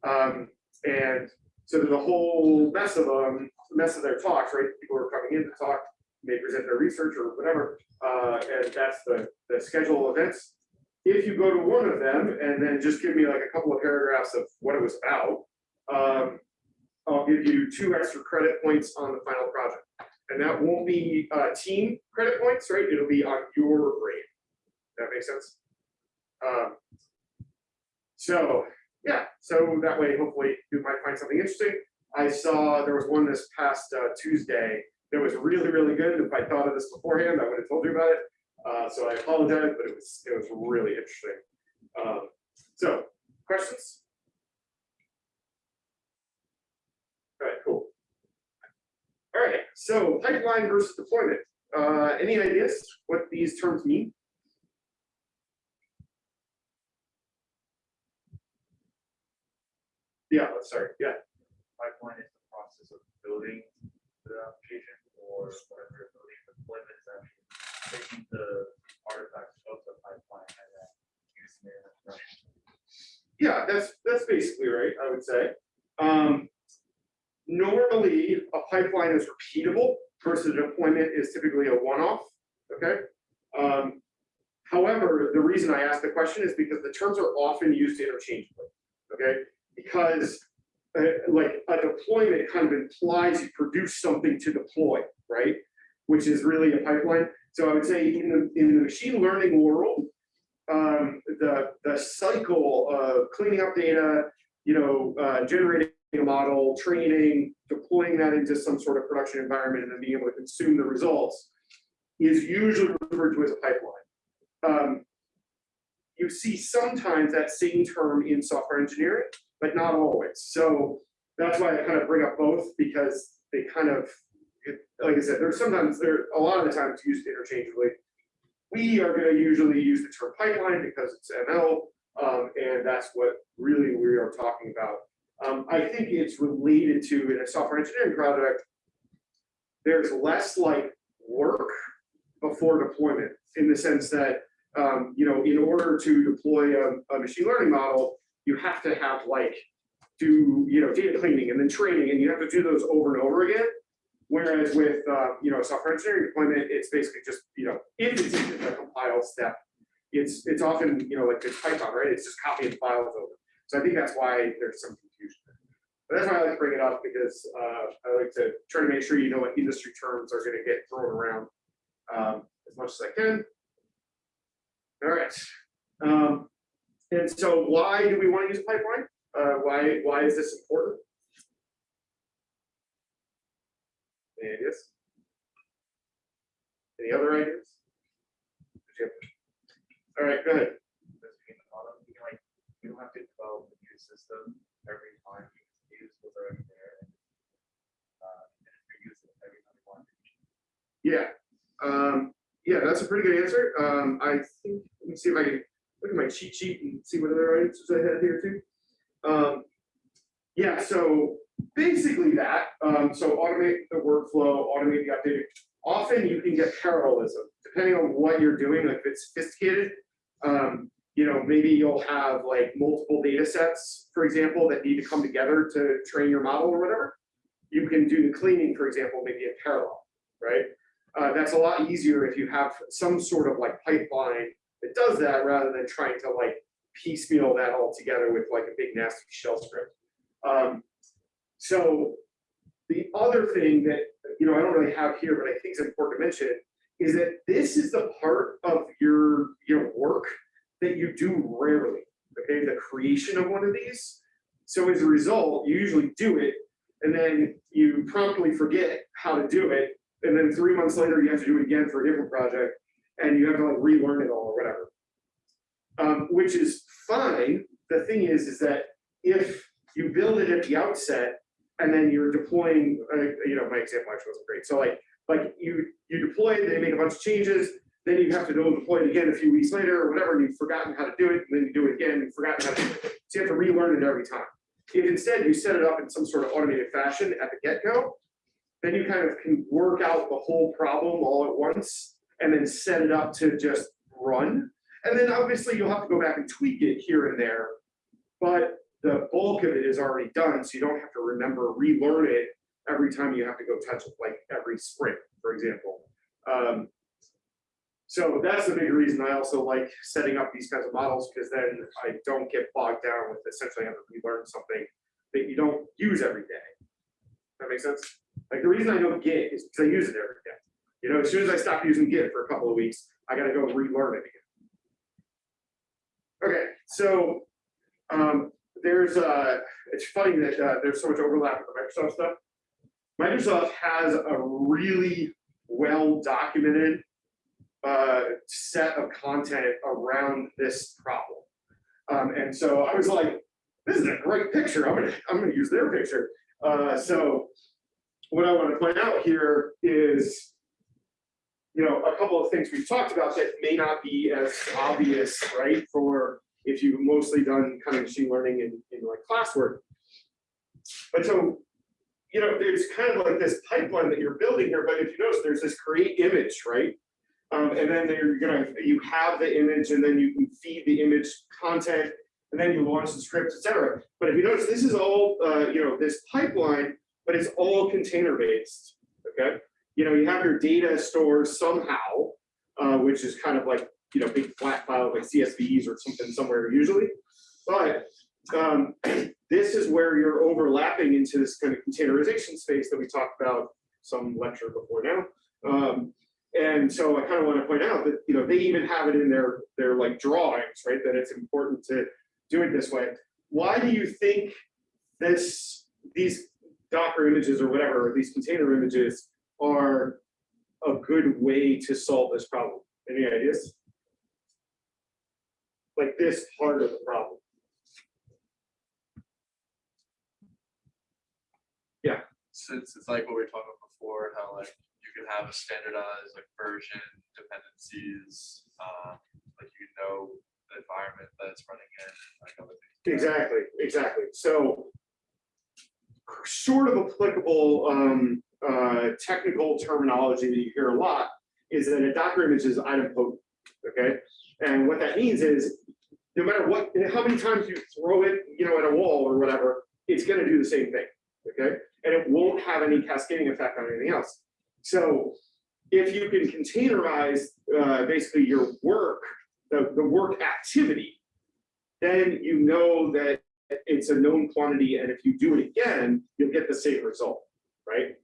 Um, and so there's a whole mess of them, mess of their talks, right? People are coming in to talk, may present their research or whatever. Uh, and that's the, the schedule of events. if you go to one of them and then just give me like a couple of paragraphs of what it was about, um, I'll give you two extra credit points on the final project. And that won't be, uh, team credit points, right? It'll be on your grade. That makes sense? Um, so, yeah, so that way, hopefully, you might find something interesting. I saw there was one this past uh, Tuesday that was really, really good. If I thought of this beforehand, I would have told you about it. Uh, so I apologize, but it was, it was really interesting. Um, so, questions? All right, cool. All right, so pipeline versus deployment. Uh, any ideas what these terms mean? Yeah, sorry, yeah. Pipeline is the process of building the application or whatever building, deployment is actually taking the artifacts of the pipeline and then using it in production. Yeah, that's, that's basically right, I would say. Um, normally, a pipeline is repeatable versus a deployment is typically a one-off, okay? Um, however, the reason I ask the question is because the terms are often used interchangeably, okay? Because uh, like a deployment kind of implies you produce something to deploy, right? Which is really a pipeline. So I would say in the, in the machine learning world, um, the, the cycle of cleaning up data, you know, uh, generating model, training, deploying that into some sort of production environment, and then being able to consume the results is usually referred to as a pipeline. Um, you see sometimes that same term in software engineering, but not always. So that's why I kind of bring up both because they kind of, like I said, there's sometimes, there, a lot of the times used interchangeably. We are gonna usually use the term pipeline because it's ML, um, and that's what really we are talking about. Um, I think it's related to in a software engineering project, there's less like work before deployment in the sense that, um, you know, in order to deploy a, a machine learning model, you have to have like, do, you know, data cleaning and then training, and you have to do those over and over again. Whereas with, uh, you know, software engineering deployment, it's basically just, you know, it's even a compiled step, it's, it's often, you know, like it's Python, right? It's just copy copying files over. So I think that's why there's some. But that's why I like to bring it up because, uh, I like to try to make sure you know what industry terms are gonna get thrown around, um, as much as I can. All right. Um, and so why do we want to use a pipeline? Uh, why, why is this important? Any ideas? Any other ideas? You All right, go ahead. We don't have to develop a new system every time what's already there. and, Uh, and reuse it every time we want. Yeah, um, yeah, that's a pretty good answer. Um, I think, let me see if I can look at my cheat sheet and see what other answers I had here too. Um, yeah, so basically that, um, so automate the workflow, automate the updating. Often you can get parallelism, depending on what you're doing, like if it's sophisticated. Um, you know, maybe you'll have like multiple data sets, for example, that need to come together to train your model or whatever. You can do the cleaning, for example, maybe in parallel, right? Uh, that's a lot easier if you have some sort of like pipeline that does that rather than trying to like piecemeal that all together with like a big nasty shell script. Um, so the other thing that, you know, I don't really have here, but I think is important to mention is that this is the part of your, your work that you do rarely, okay, the creation of one of these. So as a result, you usually do it and then you promptly forget how to do it. And then three months later, you have to do it again for a different project and you have to like relearn it all or whatever. Um, which is fine. The thing is, is that if you build it at the outset and then you're deploying, uh, you know, my example actually wasn't great. So like, like you, you deploy they make a bunch of changes, then you have to go deploy it again a few weeks later or whatever, and you've forgotten how to do it, and then you do it again, you've forgotten how to do it. So you have to relearn it every time. If instead you set it up in some sort of automated fashion at the get-go, then you kind of can work out the whole problem all at once and then set it up to just run. And then obviously you'll have to go back and tweak it here and there. But the bulk of it is already done, so you don't have to remember, relearn it every time you have to go touch it, like every sprint, for example. Um, So that's the big reason I also like setting up these kinds of models, because then I don't get bogged down with essentially having to relearn something that you don't use every day. That makes sense? Like the reason I know Git is because I use it every day. You know, as soon as I stop using Git for a couple of weeks, I gotta go relearn it again. Okay, so, um, there's, uh, it's funny that, uh, there's so much overlap with the Microsoft stuff. Microsoft has a really well documented uh, set of content around this problem. Um, and so I was like, this is a great picture. I'm gonna, I'm gonna use their picture. Uh, so what I want to point out here is, you know, a couple of things we've talked about that may not be as obvious, right? For if you've mostly done kind of machine learning in, in like classwork. But so, you know, there's kind of like this pipeline that you're building here, but if you notice, there's this create image, right? Um, and then you're gonna, you have the image and then you can feed the image content and then you launch the scripts, etc. But if you notice, this is all, uh, you know, this pipeline, but it's all container based, okay? You know, you have your data stored somehow, uh, which is kind of like, you know, big flat file like CSVs or something somewhere usually. But um, this is where you're overlapping into this kind of containerization space that we talked about some lecture before now. Um, and so I kind of want to point out that, you know, they even have it in their, their like drawings, right? That it's important to do it this way. Why do you think this, these Docker images or whatever, or these container images are a good way to solve this problem? Any ideas? Like this part of the problem. Yeah. Since it's like what we were talking about before, how like have a standardized like version dependencies, uh, like you know the environment that it's running in, like. Exactly, exactly. So sort of applicable um, uh, technical terminology that you hear a lot is that a Docker image is idempotent, okay? And what that means is no matter what, how many times you throw it, you know, at a wall or whatever, it's gonna do the same thing, okay? And it won't have any cascading effect on anything else. So if you can containerize uh, basically your work, the, the work activity, then you know that it's a known quantity, and if you do it again, you'll get the same result, right?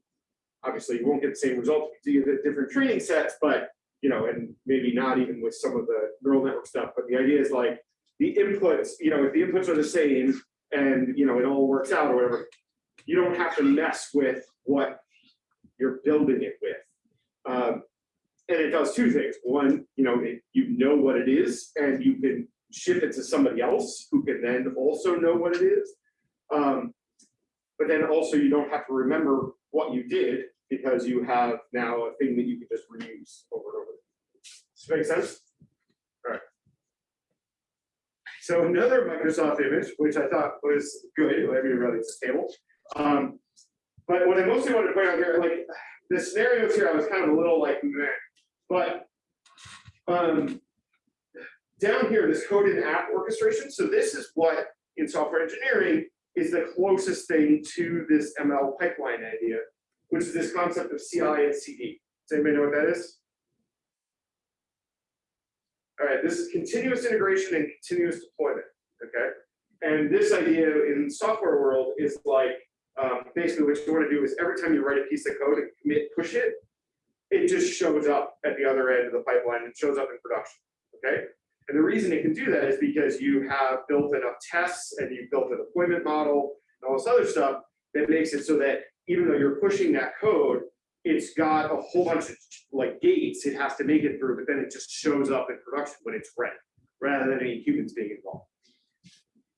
Obviously, you won't get the same result if you do different training sets, but you know, and maybe not even with some of the neural network stuff, but the idea is like the inputs, you know, if the inputs are the same and you know it all works out or whatever, you don't have to mess with what you're building it with. Um, and it does two things. One, you know, it, you know what it is, and you can ship it to somebody else who can then also know what it is. Um, but then also you don't have to remember what you did because you have now a thing that you can just reuse over and over. Does that make sense? All right. So another Microsoft image, which I thought was good, let me run this table. Um, but what I mostly wanted to point out here, like the scenarios here, I was kind of a little like, meh. But um, down here, this code and app orchestration. So this is what in software engineering is the closest thing to this ML pipeline idea, which is this concept of CI and CD. Does anybody know what that is? All right, this is continuous integration and continuous deployment, okay? And this idea in software world is like, um, basically what you want to do is every time you write a piece of code and commit, push it, it just shows up at the other end of the pipeline and shows up in production, okay? And the reason it can do that is because you have built enough tests and you've built a deployment model and all this other stuff that makes it so that even though you're pushing that code, it's got a whole bunch of like gates it has to make it through, but then it just shows up in production when it's ready, rather than any humans being involved.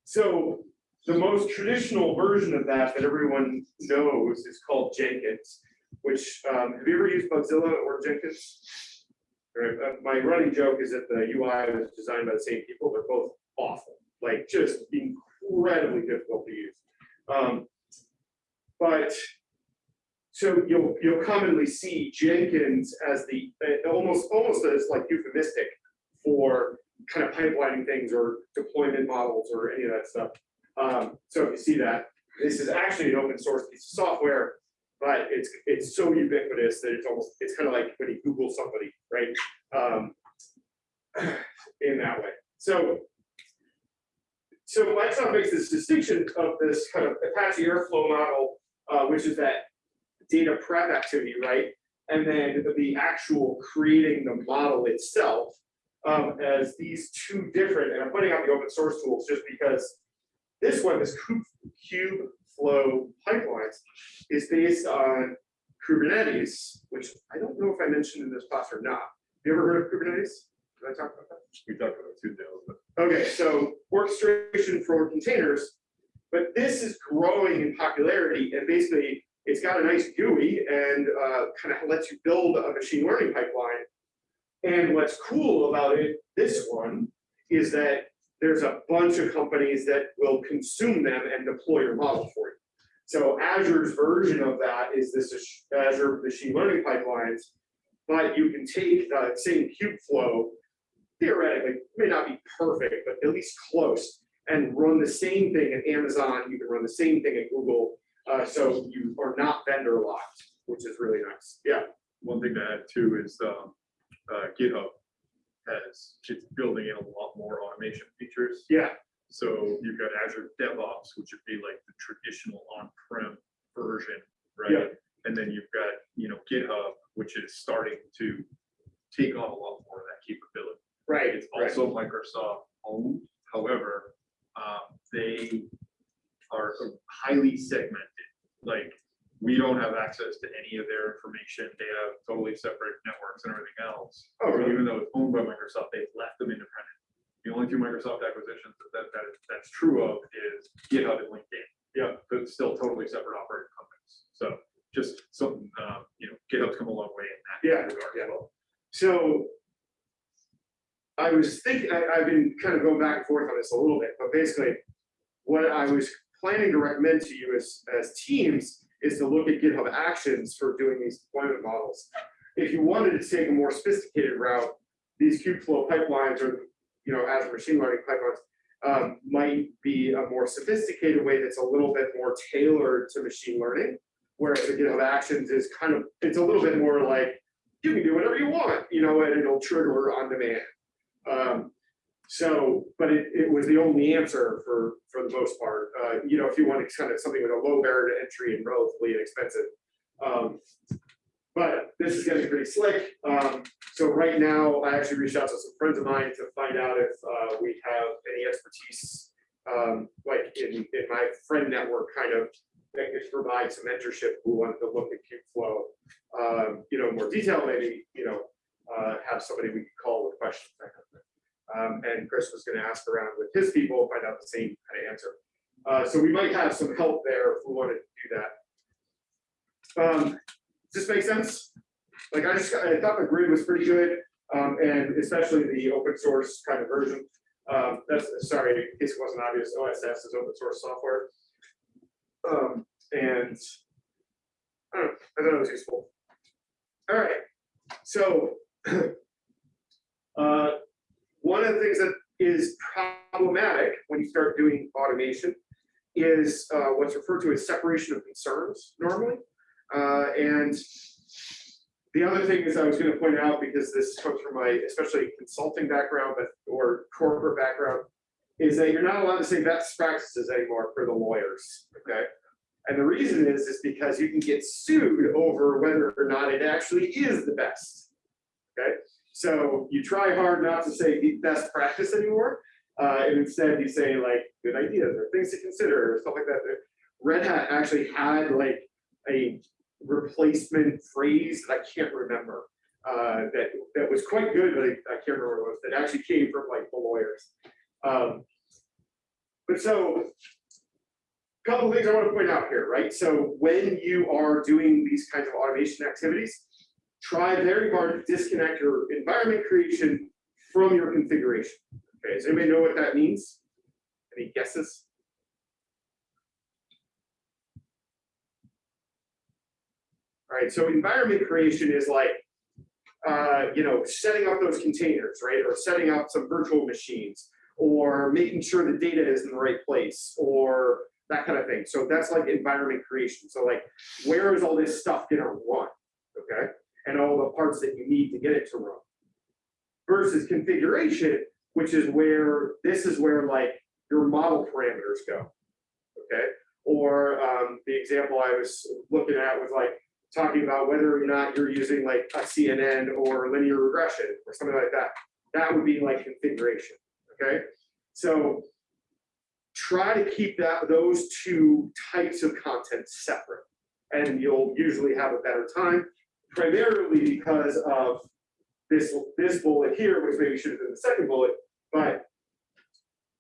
So the most traditional version of that that everyone knows is called Jenkins, which um, have you ever used Mozilla or Jenkins? Uh, my running joke is that the UI was designed by the same people. They're both awful, like just incredibly difficult to use. Um, but so you'll you'll commonly see Jenkins as the uh, almost almost as like euphemistic for kind of pipelining things or deployment models or any of that stuff. Um, so if you see that, this is actually an open source piece of software, but it's it's so ubiquitous that it's almost it's kind of like when you Google somebody, right? Um, in that way. So so Microsoft makes this distinction of this kind of Apache Airflow model, uh, which is that data prep activity, right? And then the actual creating the model itself um, as these two different, and I'm putting out the open source tools just because this one, this Kube, Cube Flow pipelines, is based on Kubernetes, which I don't know if I mentioned in this class or not. Have You ever heard of Kubernetes? Did I talk about that? We talked about Tuesday, but Okay, so orchestration for containers, but this is growing in popularity and basically it's got a nice GUI and uh, kind of lets you build a machine learning pipeline. And what's cool about it, this one, is that there's a bunch of companies that will consume them and deploy your model for you. So Azure's version of that is this Azure machine learning pipelines, but you can take the same Kubeflow theoretically, may not be perfect, but at least close, and run the same thing at Amazon, you can run the same thing at Google, uh, so you are not vendor locked, which is really nice, yeah. one thing to add too is, um, uh, GitHub has, it's building in a lot more automation features. Yeah, So you've got Azure DevOps, which would be like the traditional on-prem version, right? Yeah. right? And then you've got, you know, GitHub, which is starting to take on a lot more of that capability. right, It's right, also Microsoft owned, however, um, they are highly segmented. Like, we don't have access to any of their information. They have totally separate networks and everything else. Oh, really? Even though it's owned by Microsoft, they've left them independent. The only two Microsoft acquisitions that, that, that that's true of is GitHub and LinkedIn. Yeah. But it's still totally separate operating companies. So just something, um, you know, GitHub's come a long way in that. Yeah, regard yeah. well. so. I was thinking, I, I've been kind of going back and forth on this a little bit, but basically, what I was planning to recommend to you as, as teams is to look at GitHub Actions for doing these deployment models. If you wanted to take a more sophisticated route, these Kubeflow pipelines or, you know, Azure machine learning pipelines um, might be a more sophisticated way that's a little bit more tailored to machine learning. Whereas the GitHub Actions is kind of, it's a little bit more like, you can do whatever you want, you know, and it'll trigger on demand. Um, so, but it, it was the only answer for, for the most part. Uh, you know, if you wanted kind of something with a low barrier to entry and relatively inexpensive. Um, but this is getting pretty slick. Um, so right now, I actually reached out to some friends of mine to find out if, uh, we have any expertise, um, like in, in my friend network, kind of, that could provide some mentorship who wanted to look at Kubeflow, um, you know, more detail, maybe, you know, uh, have somebody we could call with questions, that kind of thing. Um, and Chris was gonna ask around with his people, find out the same kind of answer. Uh, so we might have some help there if we wanted to do that. Um, does this make sense? Like I just, I thought the grid was pretty good, um, and especially the open source kind of version. Um, that's, sorry, in case it wasn't obvious, OSS is open source software. Um, and I know, I thought it was useful. All right, so uh, one of the things that is problematic when you start doing automation is uh, what's referred to as separation of concerns normally. Uh, and the other thing is I was going to point out, because this comes from my especially consulting background, but or corporate background, is that you're not allowed to say best practices anymore for the lawyers. Okay. And the reason is, is because you can get sued over whether or not it actually is the best. Okay. So you try hard not to say best practice anymore. Uh, and instead you say like good ideas or things to consider or stuff like that. Red Hat actually had like a replacement phrase that I can't remember. Uh, that that was quite good, but I, I can't remember what it was. That actually came from like the lawyers. Um, but so a couple things I want to point out here, right? So when you are doing these kinds of automation activities, try very hard to disconnect your environment creation from your configuration. Okay, does anybody know what that means? Any guesses? All right, so environment creation is like, uh, you know, setting up those containers, right? Or setting up some virtual machines, or making sure the data is in the right place, or that kind of thing. So that's like environment creation. So like, where is all this stuff gonna run? Okay, and all the parts that you need to get it to run. versus configuration, which is where, this is where like your model parameters go. Okay, or um, the example I was looking at was like talking about whether or not you're using like a CNN or linear regression or something like that. That would be like configuration, okay? So try to keep that, those two types of content separate. And you'll usually have a better time, primarily because of this, this bullet here, which maybe should have been the second bullet, but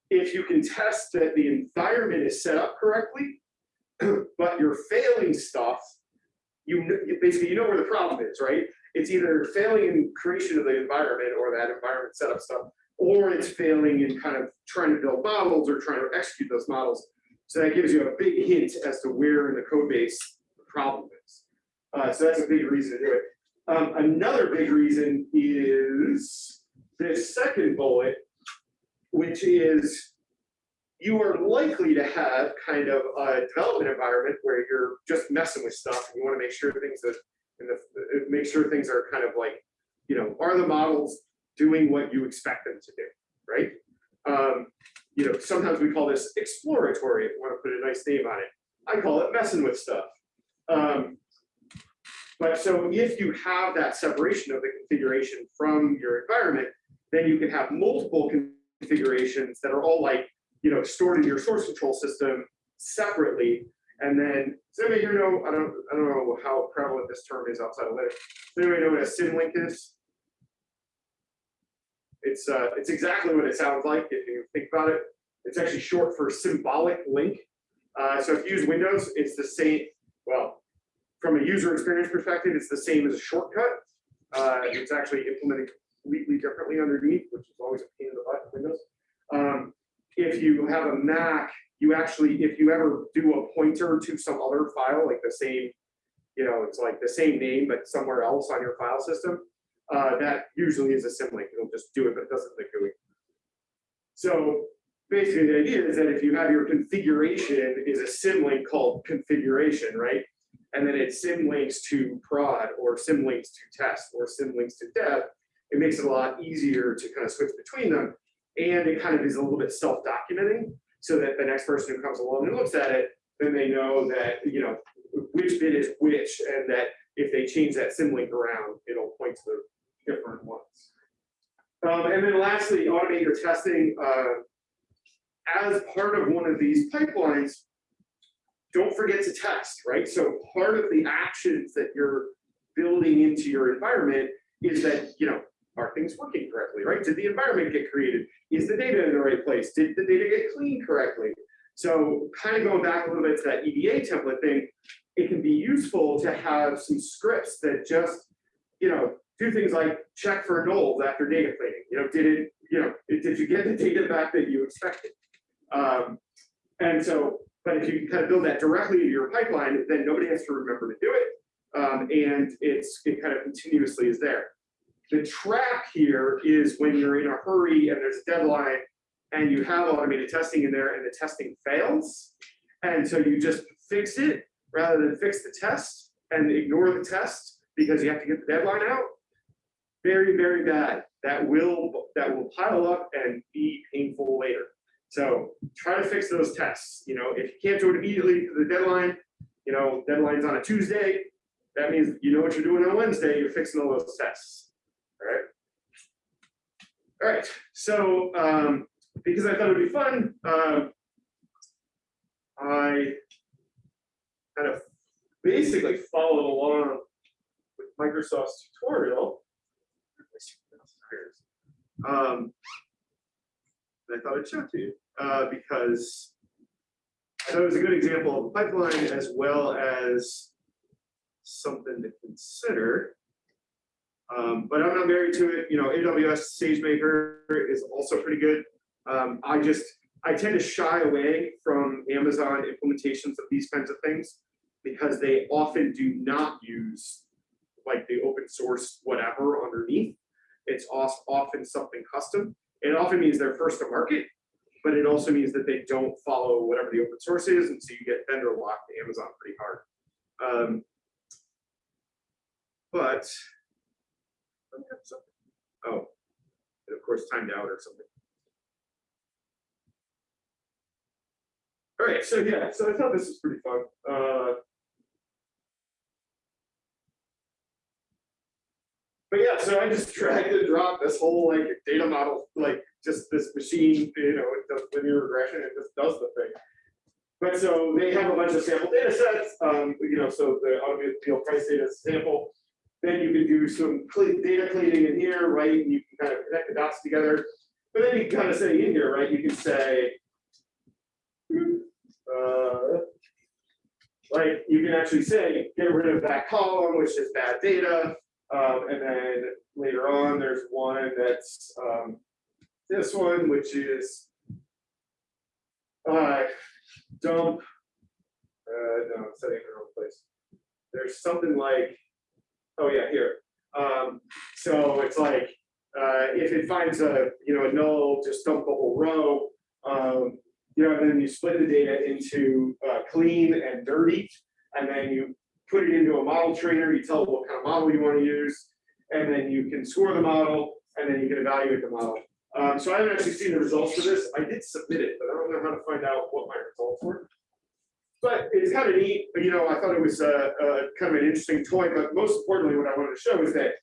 if you can test that the environment is set up correctly, but you're failing stuff, you basically, you know where the problem is, right? It's either failing in creation of the environment or that environment setup stuff, or it's failing in kind of trying to build models or trying to execute those models. So that gives you a big hint as to where in the code base the problem is. Uh, so that's a big reason to do it. Um, another big reason is this second bullet, which is you are likely to have kind of a development environment where you're just messing with stuff and you want to make sure things that and the, make sure things are kind of like, you know, are the models doing what you expect them to do, right? Um, you know, sometimes we call this exploratory, if you want to put a nice name on it. I call it messing with stuff. Um, but so if you have that separation of the configuration from your environment, then you can have multiple configurations that are all like, you know, stored in your source control system separately. And then, does anybody here know, I don't, I don't know how prevalent this term is outside of Linux. Does anybody know what a symlink is? It's, uh, it's exactly what it sounds like if you think about it. It's actually short for symbolic link. Uh, so if you use Windows, it's the same, well, from a user experience perspective, it's the same as a shortcut. Uh, it's actually implemented completely differently underneath, which is always a pain in the butt in Windows. Um, if you have a Mac, you actually, if you ever do a pointer to some other file, like the same, you know, it's like the same name, but somewhere else on your file system, uh, that usually is a symlink. It'll just do it, but it doesn't the GUI. So basically the idea is that if you have your configuration is a symlink called configuration, right? And then it symlinks to prod or symlinks to test or symlinks to dev, it makes it a lot easier to kind of switch between them. And it kind of is a little bit self-documenting so that the next person who comes along and looks at it, then they know that, you know, which bit is which, and that if they change that symlink around, it'll point to the different ones. Um, and then lastly, automate your testing. Uh, as part of one of these pipelines, don't forget to test, right? So part of the actions that you're building into your environment is that, you know, are things working correctly, right? Did the environment get created? Is the data in the right place? Did the data get cleaned correctly? So kind of going back a little bit to that EDA template thing, it can be useful to have some scripts that just, you know, do things like check for nulls after data cleaning. You know, did it, you know, did you get the data back that you expected? Um, and so, but if you kind of build that directly into your pipeline, then nobody has to remember to do it. Um, and it's, it kind of continuously is there. The trap here is when you're in a hurry and there's a deadline and you have automated testing in there and the testing fails. And so you just fix it rather than fix the test and ignore the test because you have to get the deadline out. Very, very bad. That will, that will pile up and be painful later. So try to fix those tests. You know, if you can't do it immediately to the deadline, you know, deadline's on a Tuesday, that means you know what you're doing on Wednesday, you're fixing all those tests. All right. All right, so um, because I thought it'd be fun, um, I kind of basically followed along with Microsoft's tutorial. Um, and I thought I'd show it to you uh, because I thought it was a good example of a pipeline as well as something to consider. Um, but I'm not married to it. You know, AWS SageMaker is also pretty good. Um, I just, I tend to shy away from Amazon implementations of these kinds of things because they often do not use like the open source whatever underneath. It's often something custom. It often means they're first to market, but it also means that they don't follow whatever the open source is, and so you get vendor locked to Amazon pretty hard. Um, but oh, and of course timed out or something. All right, so yeah, so I thought this was pretty fun. Uh, But yeah, so I just dragged and dropped this whole like data model, like just this machine, you know, it does linear regression, it just does the thing. But so they have a bunch of sample data sets, um, you know, so the automobile price data is sample. Then you can do some data cleaning in here, right? And you can kind of connect the dots together. But then you kind of say in here, right, you can say. uh, Like, you can actually say, get rid of that column, which is bad data. Um, and then later on, there's one that's, um, this one, which is. Uh, dump. Uh, no, I'm setting it in the wrong place. There's something like, oh yeah, here. Um, so it's like, uh, if it finds a, you know, a null, just dump the whole row. Um, you know, and then you split the data into, uh, clean and dirty. And then you put it into a model trainer, you tell it what kind of model you want to use. And then you can score the model, and then you can evaluate the model. Um, so I haven't actually seen the results for this. I did submit it, but I don't know how to find out what my results were. But it's kind of neat, but, you know, I thought it was a, a kind of an interesting toy, but most importantly, what I wanted to show is that.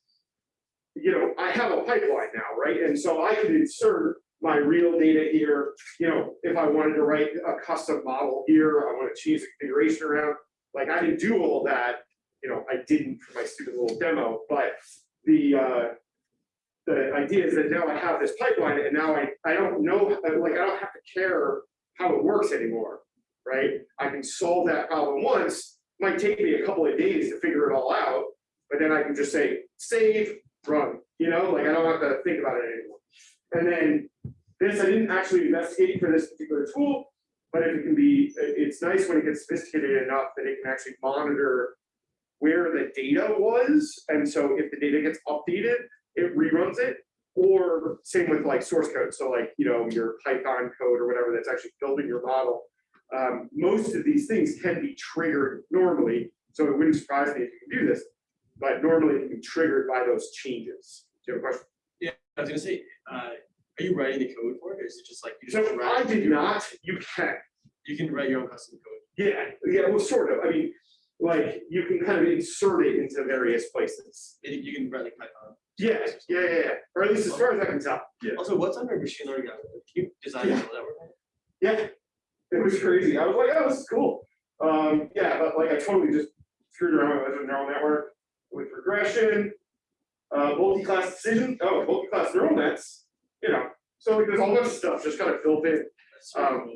You know, I have a pipeline now, right? And so I could insert my real data here, you know, if I wanted to write a custom model here, I want to change the configuration around. Like I didn't do all that, you know, I didn't for my stupid little demo, but the uh. The idea is that now I have this pipeline and now I, I don't know, like, I don't have to care how it works anymore, right? I can solve that problem once, might take me a couple of days to figure it all out. But then I can just say, save, run, you know, like I don't have to think about it anymore. And then this, I didn't actually investigate for this particular tool, but it can be, it's nice when it gets sophisticated enough that it can actually monitor where the data was, and so if the data gets updated, it reruns it. Or same with like source code, so like, you know, your Python code or whatever that's actually building your model. Um, most of these things can be triggered normally, so it wouldn't surprise me if you can do this. But normally it can be triggered by those changes. Do you have a question? Yeah, I was gonna say, uh, are you writing the code for it, or is it just like? you So just I drag did your- not, you can, You can write your own custom code. yeah, yeah, well, sort of, I mean, like, you can kind of insert it into various places. And you can write like Python. Yeah, yeah, yeah, yeah, or at least as far as I can tell. Yeah. Also, what's under machine learning? algorithm? Can you design a Yeah. neural network? Yeah, it was crazy. I was like, oh, this is cool. Um, yeah, but like I totally just screwed around with a neural network with regression, uh, multi-class decision, oh, multi-class neural nets, you know. So like, there's a whole bunch of stuff just kind of built in. Um.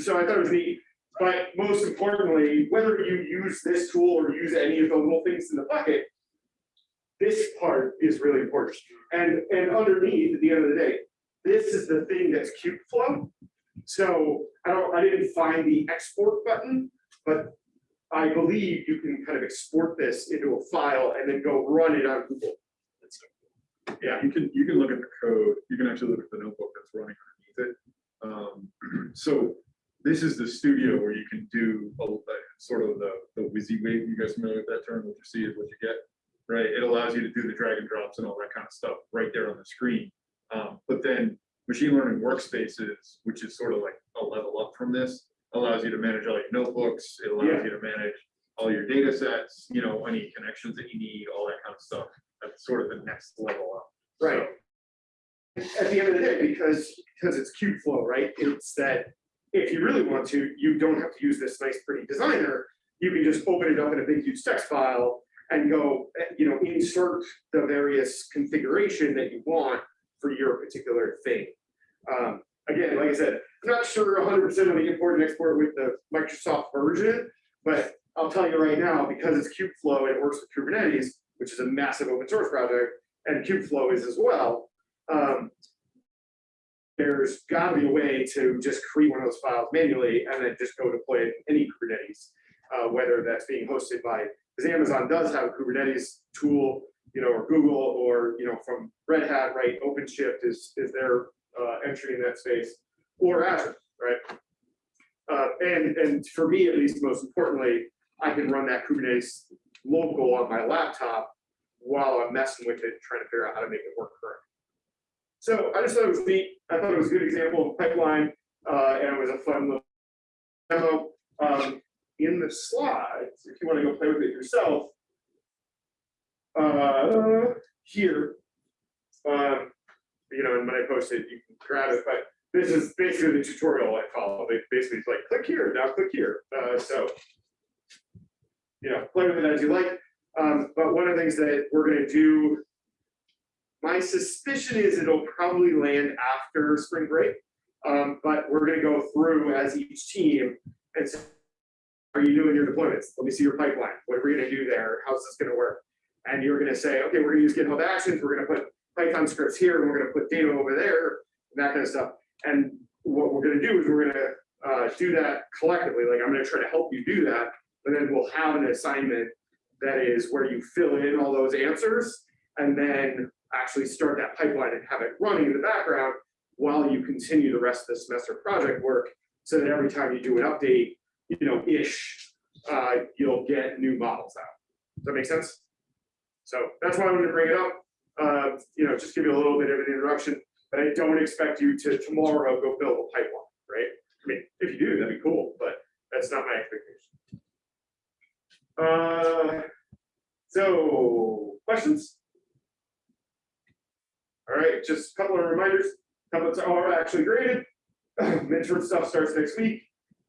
So I thought it was neat. But most importantly, whether you use this tool or use any of the little things in the bucket, this part is really important. And, and underneath, at the end of the day, this is the thing that's Kubeflow. So I don't, I didn't find the export button, but I believe you can kind of export this into a file and then go run it on Google. Yeah, You can, you can look at the code, you can actually look at the notebook that's running underneath it. Um, so this is the studio where you can do a, a sort of the, the WYSIWYG, you guys familiar with that term? What you see is what you get, right? It allows you to do the drag and drops and all that kind of stuff right there on the screen. Um, but then machine learning workspaces, which is sort of like a level up from this, allows you to manage all your notebooks, it allows Yeah. you to manage all your data sets, you know, any connections that you need, all that kind of stuff. That's sort of the next level up. Right. At the end of the day, because, because it's Kubeflow, right, it's that if you really want to, you don't have to use this nice pretty designer. You can just open it up in a big huge text file and go, you know, insert the various configuration that you want for your particular thing. Um, again, like I said, I'm not sure hundred percent of the import and export with the Microsoft version, but I'll tell you right now, because it's Kubeflow and it works with Kubernetes, which is a massive open source project, and Kubeflow is as well. Um, there's got to be a way to just create one of those files manually and then just go deploy it in any Kubernetes, uh, whether that's being hosted by, because Amazon does have a Kubernetes tool, you know, or Google, or, you know, from Red Hat, right? OpenShift is, is their uh, entry in that space, or Azure, right? Uh, and, and for me, at least, most importantly, I can run that Kubernetes local on my laptop while I'm messing with it, trying to figure out how to make it work correctly. So I just thought it was neat. I thought it was a good example of pipeline, uh, and it was a fun little demo. Um, in the slides, if you want to go play with it yourself. Uh, here. Um, you know, and when I post it, you can grab it, but this is basically the tutorial I follow. They basically it's like, click here, now click here. Uh, so. You know, play with it as you like. Um, but one of the things that we're gonna do. My suspicion is it'll probably land after spring break. Um, but we're gonna go through as each team and say, are you doing your deployments? Let me see your pipeline. What are we gonna do there? How's this gonna work? And you're gonna say, okay, we're gonna use GitHub Actions, we're gonna put Python scripts here, and we're gonna put data over there, and that kind of stuff. And what we're gonna do is we're gonna uh, do that collectively. Like I'm gonna try to help you do that, but then we'll have an assignment that is where you fill in all those answers and then actually start that pipeline and have it running in the background while you continue the rest of the semester project work. So that every time you do an update, you know, ish, uh, you'll get new models out. Does that make sense? So that's why I wanted to bring it up. Uh, you know, just give you a little bit of an introduction, but I don't expect you to tomorrow go build a pipeline, right? I mean, if you do, that'd be cool, but that's not my expectation. Uh, so questions? All right, just a couple of reminders. Templates are actually graded. Midterm stuff starts next week.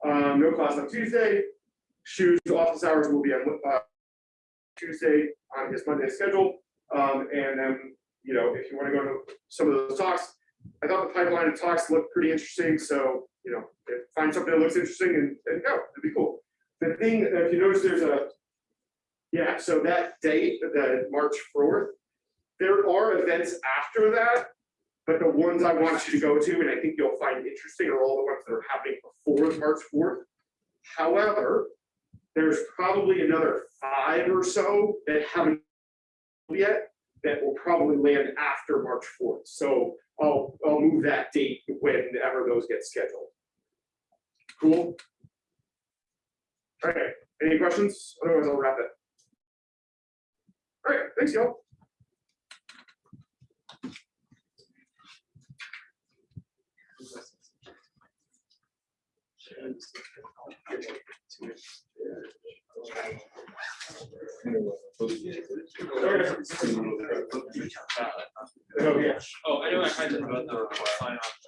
Um, no class on Tuesday. Shoes office hours will be on uh, Tuesday on his Monday schedule. Um, and then, you know, if you want to go to some of those talks, I thought the pipeline of talks looked pretty interesting. So, you know, find something that looks interesting and, and go, it'd be cool. The thing, if you notice, there's a, yeah, so that date, the March fourth, there are events after that. But the ones I want you to go to, and I think you'll find interesting, are all the ones that are happening before March fourth. However, there's probably another five or so that haven't yet, that will probably land after March fourth. So I'll, I'll move that date whenever those get scheduled. Cool? All right, any questions? Otherwise, I'll wrap it. All right, thanks, y'all. Oh, yeah. Oh, I know I kind to the sign off.